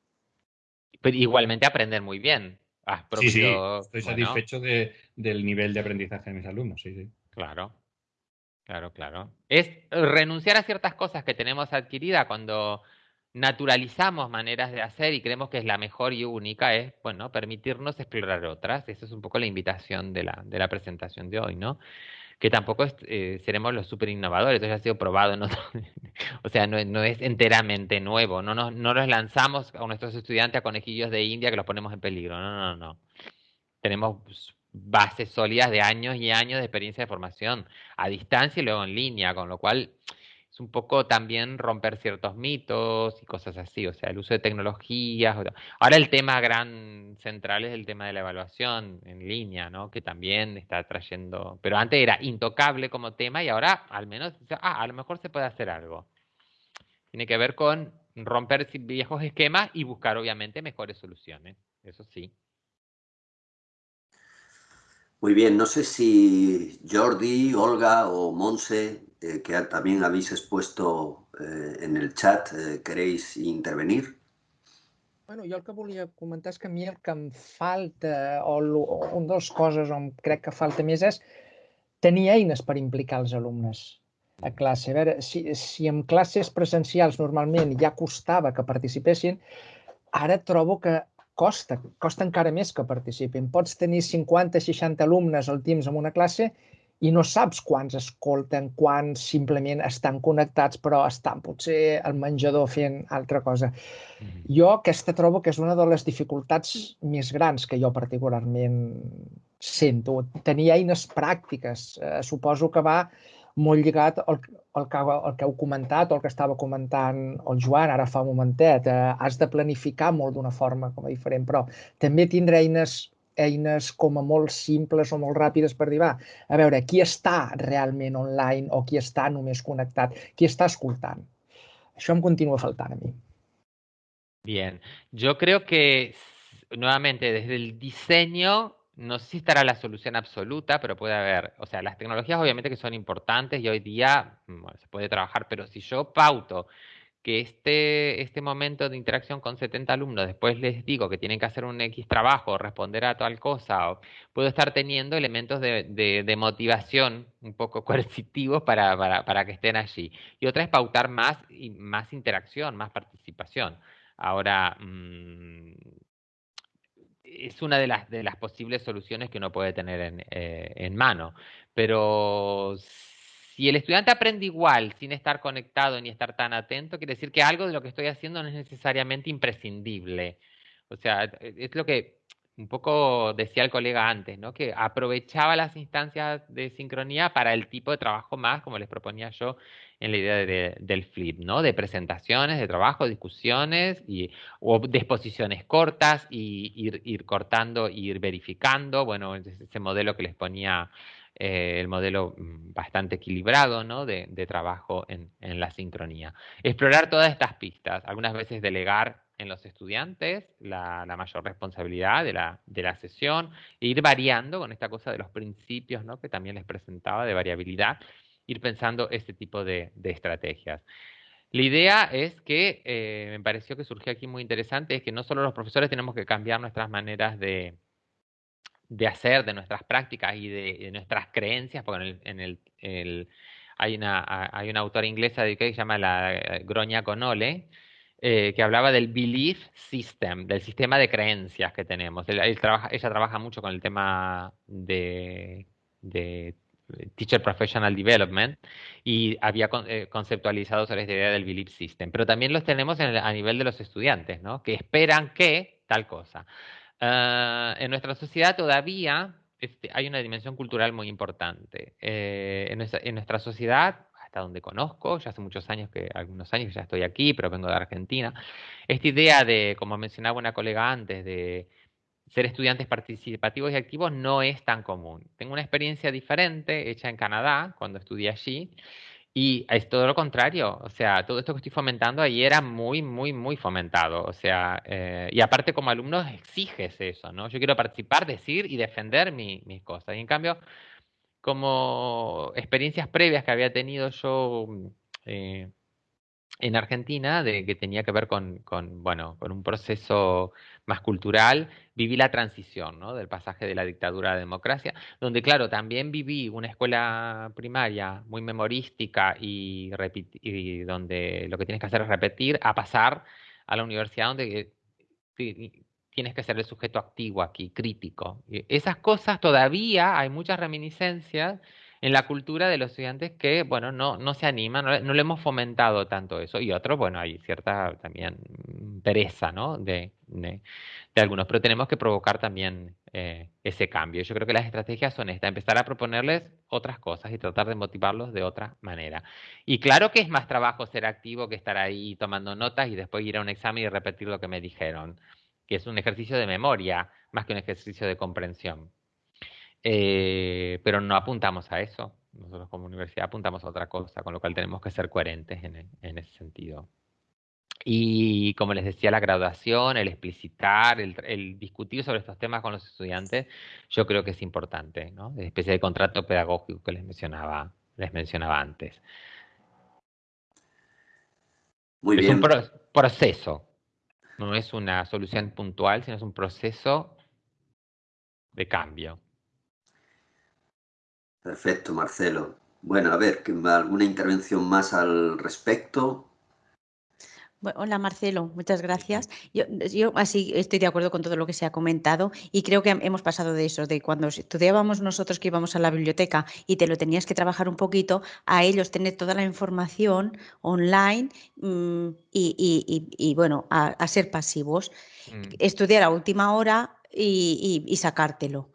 B: Pero igualmente aprender muy bien.
E: Ah, sí, sí, estoy satisfecho del nivel de aprendizaje de mis alumnos, sí, sí.
B: Claro, claro, claro. Es renunciar a ciertas cosas que tenemos adquirida cuando naturalizamos maneras de hacer y creemos que es la mejor y única, es, bueno, permitirnos explorar otras. Esa es un poco la invitación de la, de la presentación de hoy, ¿no? Que tampoco eh, seremos los súper innovadores, esto ya ha sido probado o sea, no, no, es enteramente nuevo, no, no, no los lanzamos a nuestros estudiantes a conejillos de India que los ponemos en peligro, no, no, no. Tenemos bases sólidas de años y años de experiencia de formación a distancia y luego en línea, con lo cual es un poco también romper ciertos mitos y cosas así, o sea, el uso de tecnologías. Ahora el tema gran central es el tema de la evaluación en línea, ¿no? Que también está trayendo, pero antes era intocable como tema y ahora al menos, ah, a lo mejor se puede hacer algo. Tiene que ver con romper viejos esquemas y buscar obviamente mejores soluciones, eso sí.
A: Muy bien, no sé si Jordi, Olga o Monse eh, que también habéis expuesto eh, en el chat, eh, queréis intervenir?
F: Bueno, jo el que volia comentar és que a mi el que em falta, o, o una de les coses on crec que falta més és tenir eines per implicar els alumnes a classe. A veure, si, si en classes presencials normalment ja costava que participessin, ara trobo que costa, costa encara més que participin. Pots tenir 50-60 alumnes al Teams en una classe i no saps quants escolten, quants simplement estan connectats però estan potser al menjador fent altra cosa. Mm -hmm. Jo aquesta trobo que és una de les dificultats més grans que jo particularment sento. Tenir eines pràctiques. Eh, suposo que va molt lligat al, al, que, al que heu comentat o el que estava comentant el Joan ara fa un momentet. Eh, has de planificar molt d'una forma com a diferent, però també tindre eines eines com a molt simples o molt ràpides per dir, va, a veure, qui està realment online o qui està només connectat, qui està escoltant. Això em continua faltant a mi.
B: Bien, yo creo que nuevamente desde el diseño no sé si estará la solución absoluta, pero puede haber, o sea, las tecnologías obviamente que son importantes y hoy día bueno, se puede trabajar, pero si yo pauto que este, este momento de interacción con 70 alumnos, después les digo que tienen que hacer un X trabajo, responder a tal cosa, o puedo estar teniendo elementos de, de, motivación un poco coercitivos para, para, para, que estén allí. Y otra es pautar más, y más interacción, más participación. Ahora, mm, es una de las, de las posibles soluciones que uno puede tener en, eh, en mano, pero si el estudiante aprende igual sin estar conectado ni estar tan atento, quiere decir que algo de lo que estoy haciendo no es necesariamente imprescindible. O sea, es lo que un poco decía el colega antes, ¿no? Que aprovechaba las instancias de sincronía para el tipo de trabajo más, como les proponía yo en la idea del flip, ¿no? De presentaciones, de trabajo, discusiones y, o de exposiciones cortas y ir, ir cortando, ir verificando, bueno, ese modelo que les ponía eh, el modelo mm, bastante equilibrado ¿no? de, trabajo en, la sincronía. Explorar todas estas pistas, algunas veces delegar en los estudiantes la, mayor responsabilidad de la, de la, sesión, e ir variando con esta cosa de los principios ¿no? que también les presentaba de variabilidad, ir pensando este tipo de, estrategias. La idea es que, eh, me pareció que surgió aquí muy interesante, es que no solo los profesores tenemos que cambiar nuestras maneras de, de hacer, de nuestras prácticas y de, nuestras creencias, porque en el, hay, una, hay una autora inglesa que se llama la eh, Groña Conole, eh, que hablaba del belief system, del sistema de creencias que tenemos. ella trabaja mucho con el tema de, Teacher Professional Development y había eh, conceptualizado sobre esta idea del belief system. Pero también los tenemos a nivel de los estudiantes, ¿no? que esperan que tal cosa. Ah, en nuestra sociedad todavía este, hay una dimensión cultural muy importante. Eh, en, nuestra, sociedad, hasta donde conozco, ya hace muchos años que, algunos años que ya estoy aquí, pero vengo de Argentina, esta idea de, como mencionaba una colega antes, de ser estudiantes participativos y activos no es tan común. Tengo una experiencia diferente hecha en Canadá, cuando estudié allí, y es todo lo contrario, o sea, todo esto que estoy fomentando ahí era muy, muy, muy fomentado, o sea, eh, y aparte como alumno exiges eso, ¿no? Yo quiero participar, decir y defender mis cosas. Y en cambio, como experiencias previas que había tenido yo eh, en Argentina, de que tenía que ver con, bueno, con un proceso más cultural, viví la transición ¿no? del pasaje de la dictadura a la democracia, donde claro, también viví una escuela primaria muy memorística y donde lo que tienes que hacer es repetir, a pasar a la universidad donde tienes que ser el sujeto activo aquí, crítico. Esas cosas todavía hay muchas reminiscencias en la cultura de los estudiantes que, bueno, no, no se animan, no, no le hemos fomentado tanto eso. Y otros, bueno, hay cierta también pereza, ¿no? De, de, algunos, pero tenemos que provocar también eh, ese cambio. Yo creo que las estrategias son estas, empezar a proponerles otras cosas y tratar de motivarlos de otra manera. Y claro que es más trabajo ser activo que estar ahí tomando notas y después ir a un examen y repetir lo que me dijeron, que es un ejercicio de memoria más que un ejercicio de comprensión. Eh, pero no apuntamos a eso. Nosotros como universidad apuntamos a otra cosa, con lo cual tenemos que ser coherentes en, en ese sentido. Y como les decía, la graduación, el explicitar, el, discutir sobre estos temas con los estudiantes, yo creo que es importante, ¿no? De especie de contrato pedagógico que les mencionaba, les mencionaba antes.
A: Muy es un
B: proceso, no es una solución puntual, sino es un proceso de cambio.
A: Perfecto, Marcelo. Bueno, a ver, ¿alguna intervención más al respecto?
G: hola Marcelo, muchas gracias. Yo, yo, así estoy de acuerdo con todo lo que se ha comentado y creo que hemos pasado de eso, de cuando estudiábamos nosotros que íbamos a la biblioteca y te lo tenías que trabajar un poquito, a ellos tener toda la información online mm, y, bueno, a, ser pasivos, mm. estudiar a última hora y sacártelo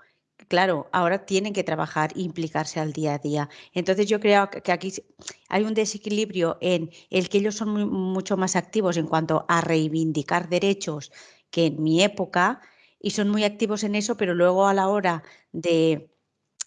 G: claro, ahora tienen que trabajar e implicarse al día a día. Entonces yo creo que aquí hay un desequilibrio en el que ellos son mucho más activos en cuanto a reivindicar derechos que en mi época y son muy activos en eso, pero luego a la hora de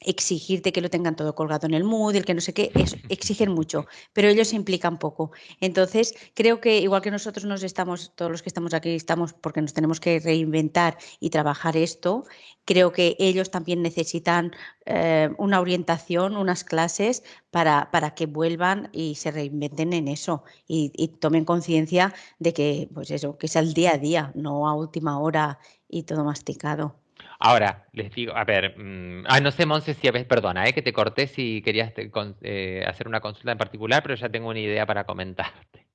G: exigirte que lo tengan todo colgado en el mood, el que no sé qué, es, exigen mucho, pero ellos se implican poco. Entonces, creo que igual que nosotros nos estamos, todos los que estamos aquí estamos porque nos tenemos que reinventar y trabajar esto, creo que ellos también necesitan eh, una orientación, unas clases para, para, que vuelvan y se reinventen en eso y, y tomen conciencia de que, pues eso, que es al día a día, no a última hora y todo masticado.
B: Ahora, les digo, a ver, mm, ah, no sé, Monse, si, perdona, eh, que te corté si querías eh, hacer una consulta en particular, pero ya tengo una idea para comentarte.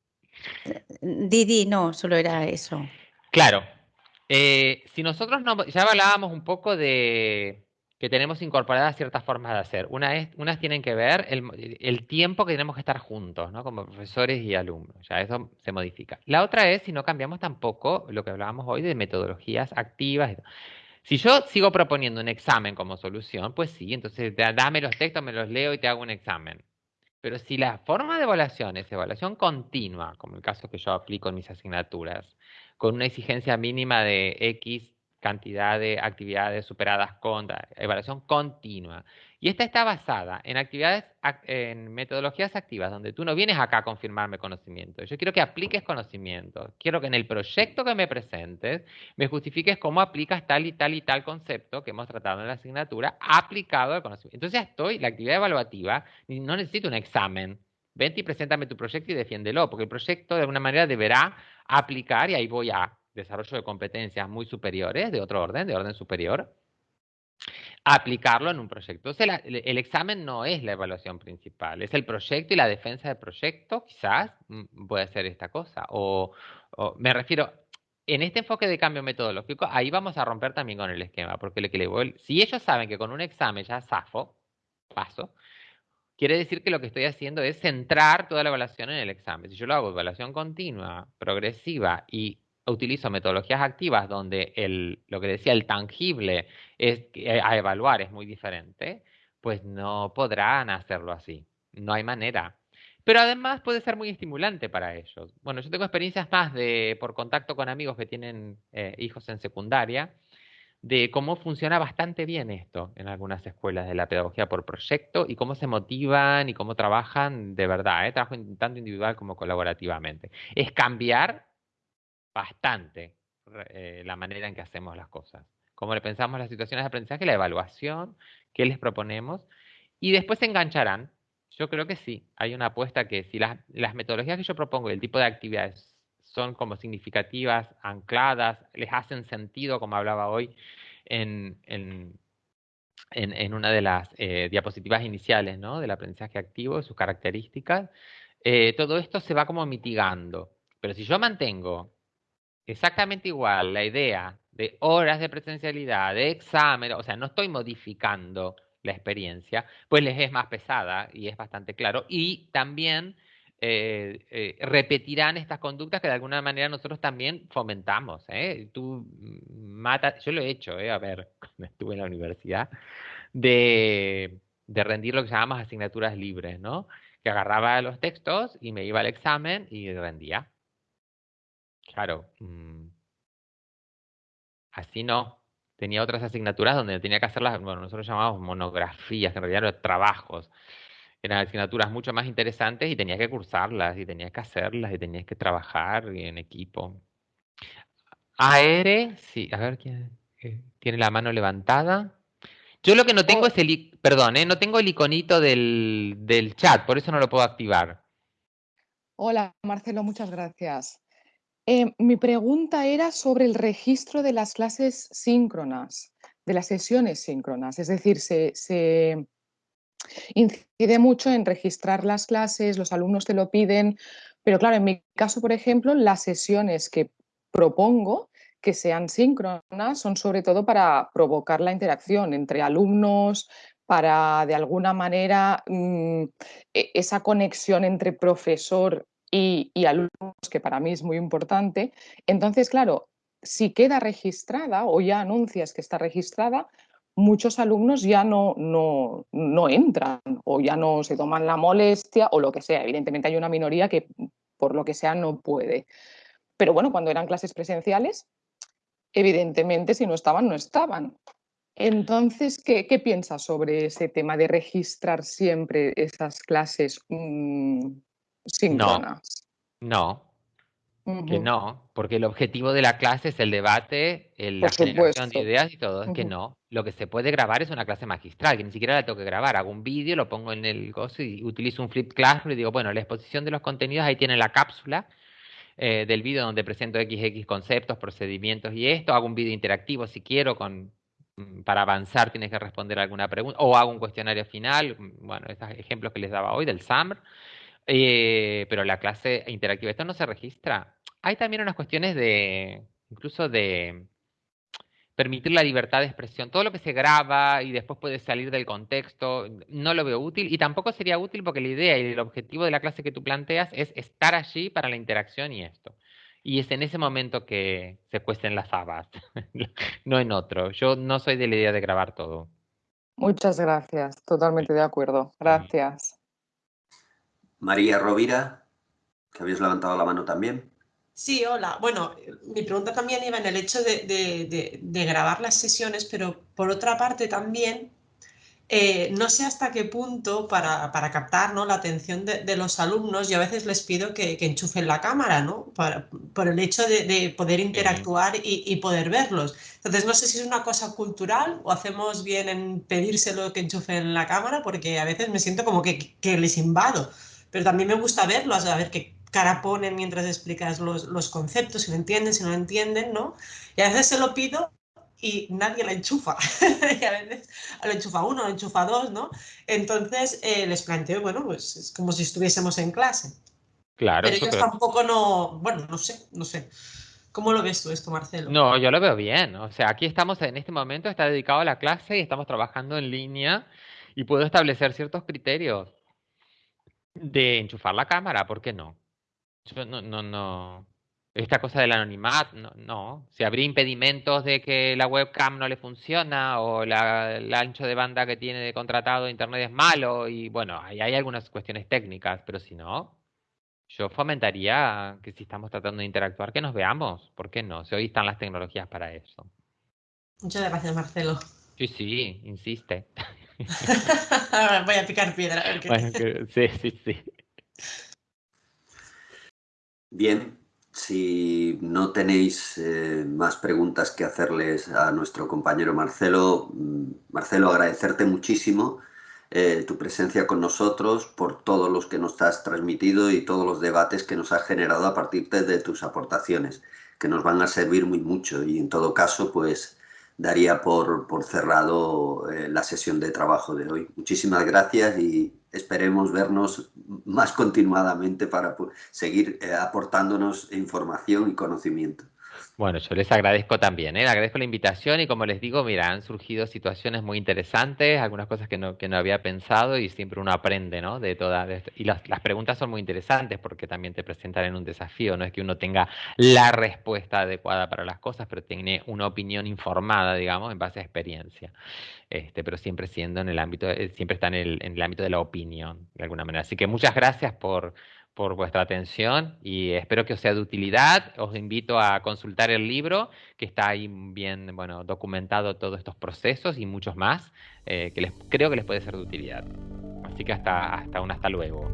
G: Didi, no, solo era eso.
B: Claro. Eh, si nosotros no, ya hablábamos un poco de que tenemos incorporadas ciertas formas de hacer. Una es, unas tienen que ver el, el, tiempo que tenemos que estar juntos, ¿no? Como profesores y alumnos. Ya eso se modifica. La otra es si no cambiamos tampoco lo que hablábamos hoy de metodologías activas. Si yo sigo proponiendo un examen como solución, pues sí, entonces dame los textos, me los leo y te hago un examen. Pero si la forma de evaluación es evaluación continua, como el caso que yo aplico en mis asignaturas, con una exigencia mínima de X cantidad de actividades superadas con evaluación continua, y esta está basada en actividades, en metodologías activas, donde tú no vienes acá a confirmarme conocimiento. Yo quiero que apliques conocimiento. Quiero que en el proyecto que me presentes me justifiques cómo aplicas tal y tal y tal concepto que hemos tratado en la asignatura aplicado al conocimiento. Entonces ya estoy, la actividad evaluativa, no necesito un examen. Vente y preséntame tu proyecto y defiéndelo, porque el proyecto de alguna manera deberá aplicar, y ahí voy a desarrollo de competencias muy superiores, de otro orden, de orden superior, aplicarlo en un proyecto. Entonces, el, examen no es la evaluación principal, es el proyecto y la defensa del proyecto, quizás mm, puede ser esta cosa. O, me refiero, en este enfoque de cambio metodológico, ahí vamos a romper también con el esquema, porque le, que le voy, si ellos saben que con un examen ya zafo, paso, quiere decir que lo que estoy haciendo es centrar toda la evaluación en el examen. Si yo lo hago evaluación continua, progresiva y utilizo metodologías activas donde el, lo que decía el tangible es, a evaluar es muy diferente, pues no podrán hacerlo así. No hay manera. Pero además puede ser muy estimulante para ellos. Bueno, yo tengo experiencias más de por contacto con amigos que tienen eh, hijos en secundaria, de cómo funciona bastante bien esto en algunas escuelas de la pedagogía por proyecto y cómo se motivan y cómo trabajan de verdad, ¿eh? trabajo tanto individual como colaborativamente. Es cambiar bastante eh, la manera en que hacemos las cosas. Cómo le pensamos las situaciones de aprendizaje, la evaluación, qué les proponemos, y después se engancharán. Yo creo que sí, hay una apuesta que si las, metodologías que yo propongo y el tipo de actividades son como significativas, ancladas, les hacen sentido, como hablaba hoy en, una de las eh, diapositivas iniciales ¿no? del aprendizaje activo, sus características, eh, todo esto se va como mitigando. Pero si yo mantengo exactamente igual la idea de horas de presencialidad, de examen, o sea, no estoy modificando la experiencia, pues les es más pesada y es bastante claro. Y también eh, eh, repetirán estas conductas que de alguna manera nosotros también fomentamos. ¿eh? Tú matas, yo lo he hecho, a ver, cuando estuve en la universidad, de, de rendir lo que llamamos asignaturas libres, ¿no? Que agarraba los textos y me iba al examen y rendía. Claro. Mm. así no. Tenía otras asignaturas donde tenía que hacerlas, bueno, nosotros llamamos monografías, que en realidad eran trabajos. Eran asignaturas mucho más interesantes y tenías que cursarlas y tenías que hacerlas y tenías que trabajar en equipo. AR, sí, a ver quién eh, tiene la mano levantada. Yo lo que no tengo es el, perdón, eh, no tengo el iconito del, del chat, por eso no lo puedo activar.
H: Hola, Marcelo, muchas gracias. Eh, mi pregunta era sobre el registro de las clases síncronas, de las sesiones síncronas. Es decir, se, incide mucho en registrar las clases, los alumnos te lo piden, pero claro, en mi caso, por ejemplo, las sesiones que propongo que sean síncronas son sobre todo para provocar la interacción entre alumnos, para de alguna manera mm, e, esa conexión entre profesor y, alumnos, que para mí es muy importante. Entonces, claro, si queda registrada o ya anuncias que está registrada, muchos alumnos ya no, no, no, entran o ya no se toman la molestia o lo que sea. Evidentemente hay una minoría que por lo que sea no puede. Pero bueno, cuando eran clases presenciales, evidentemente si no estaban, no estaban. Entonces, ¿qué, piensas sobre ese tema de registrar siempre esas clases mm, síncronas?
B: No, que no, porque el objetivo de la clase es el debate, la generación de ideas y todo. Es que no. Lo que se puede grabar es una clase magistral, que ni siquiera la tengo que grabar. Hago un vídeo, lo pongo en el gozo y utilizo un flip classroom y digo, bueno, la exposición de los contenidos, ahí tiene la cápsula eh, del vídeo donde presento XX conceptos, procedimientos y esto. Hago un vídeo interactivo si quiero, con, mm, para avanzar tienes que responder alguna pregunta, o hago un cuestionario final, mm, bueno, esos ejemplos que les daba hoy del SAMR. Eh, pero la clase interactiva, esto no se registra. Hay también unas cuestiones de, incluso de permitir la libertad de expresión. Todo lo que se graba y después puede salir del contexto, no lo veo útil y tampoco sería útil porque la idea y el objetivo de la clase que tú planteas es estar allí para la interacción y esto. Y es en ese momento que se cuesten las habas, no en otro. Yo no soy de la idea de grabar todo.
H: Muchas gracias, totalmente de acuerdo. Gracias.
A: María Rovira, que habéis levantado la mano también.
I: Sí, hola. Bueno, mi pregunta también iba en el hecho de, grabar las sesiones, pero por otra parte también, eh, no sé hasta qué punto para, captar ¿no? la atención de, los alumnos, yo a veces les pido que, enchufen la cámara, ¿no? por el hecho de, poder interactuar y, poder verlos. Entonces, no sé si es una cosa cultural o hacemos bien en pedírselo que enchufen la cámara, porque a veces me siento como que, que les invado pero también me gusta verlos, a ver qué cara ponen mientras explicas los, conceptos, si lo entienden, si no lo entienden, ¿no? Y a veces se lo pido y nadie la enchufa. y a veces lo enchufa uno, lo enchufa dos, ¿no? Entonces eh, les planteo, bueno, pues es como si estuviésemos en clase.
B: Claro.
I: Pero ellos tampoco no, bueno, no sé, no sé. ¿Cómo lo ves tú esto, Marcelo?
B: No, yo lo veo bien. O sea, aquí estamos en este momento, está dedicado a la clase y estamos trabajando en línea y puedo establecer ciertos criterios de enchufar la cámara, ¿por qué no? no, no, no. Esta cosa del anonimato, no, no. Si habría impedimentos de que la webcam no le funciona o la, el ancho de banda que tiene de contratado de internet es malo y bueno, ahí hay algunas cuestiones técnicas, pero si no, yo fomentaría que si estamos tratando de interactuar, que nos veamos. ¿Por qué no? Si hoy están las tecnologías para eso.
I: Muchas gracias, Marcelo.
B: Sí, sí, insiste.
I: Voy a picar piedra.
B: sí, sí, sí.
A: Bien, si no tenéis eh, más preguntas que hacerles a nuestro compañero Marcelo, mm, Marcelo, agradecerte muchísimo eh, tu presencia con nosotros por todos los que nos has transmitido y todos los debates que nos has generado a partir de tus aportaciones, que nos van a servir muy mucho y en todo caso, pues daría por, por cerrado eh, la sesión de trabajo de hoy. Muchísimas gracias y esperemos vernos más continuadamente para seguir eh, aportándonos información y conocimiento.
B: Bueno, yo les agradezco también, ¿eh? agradezco la invitación y como les digo, mira, han surgido situaciones muy interesantes, algunas cosas que no, que no había pensado y siempre uno aprende, ¿no? De todas, y las, preguntas son muy interesantes porque también te presentan en un desafío, no es que uno tenga la respuesta adecuada para las cosas, pero tiene una opinión informada, digamos, en base a experiencia. Este, pero siempre siendo en el ámbito, eh, siempre está en el, en el ámbito de la opinión, de alguna manera. Así que muchas gracias por por vuestra atención y espero que os sea de utilidad. Os invito a consultar el libro, que está ahí bien bueno, documentado todos estos procesos y muchos más, eh, que les, creo que les puede ser de utilidad. Así que hasta, hasta un hasta luego.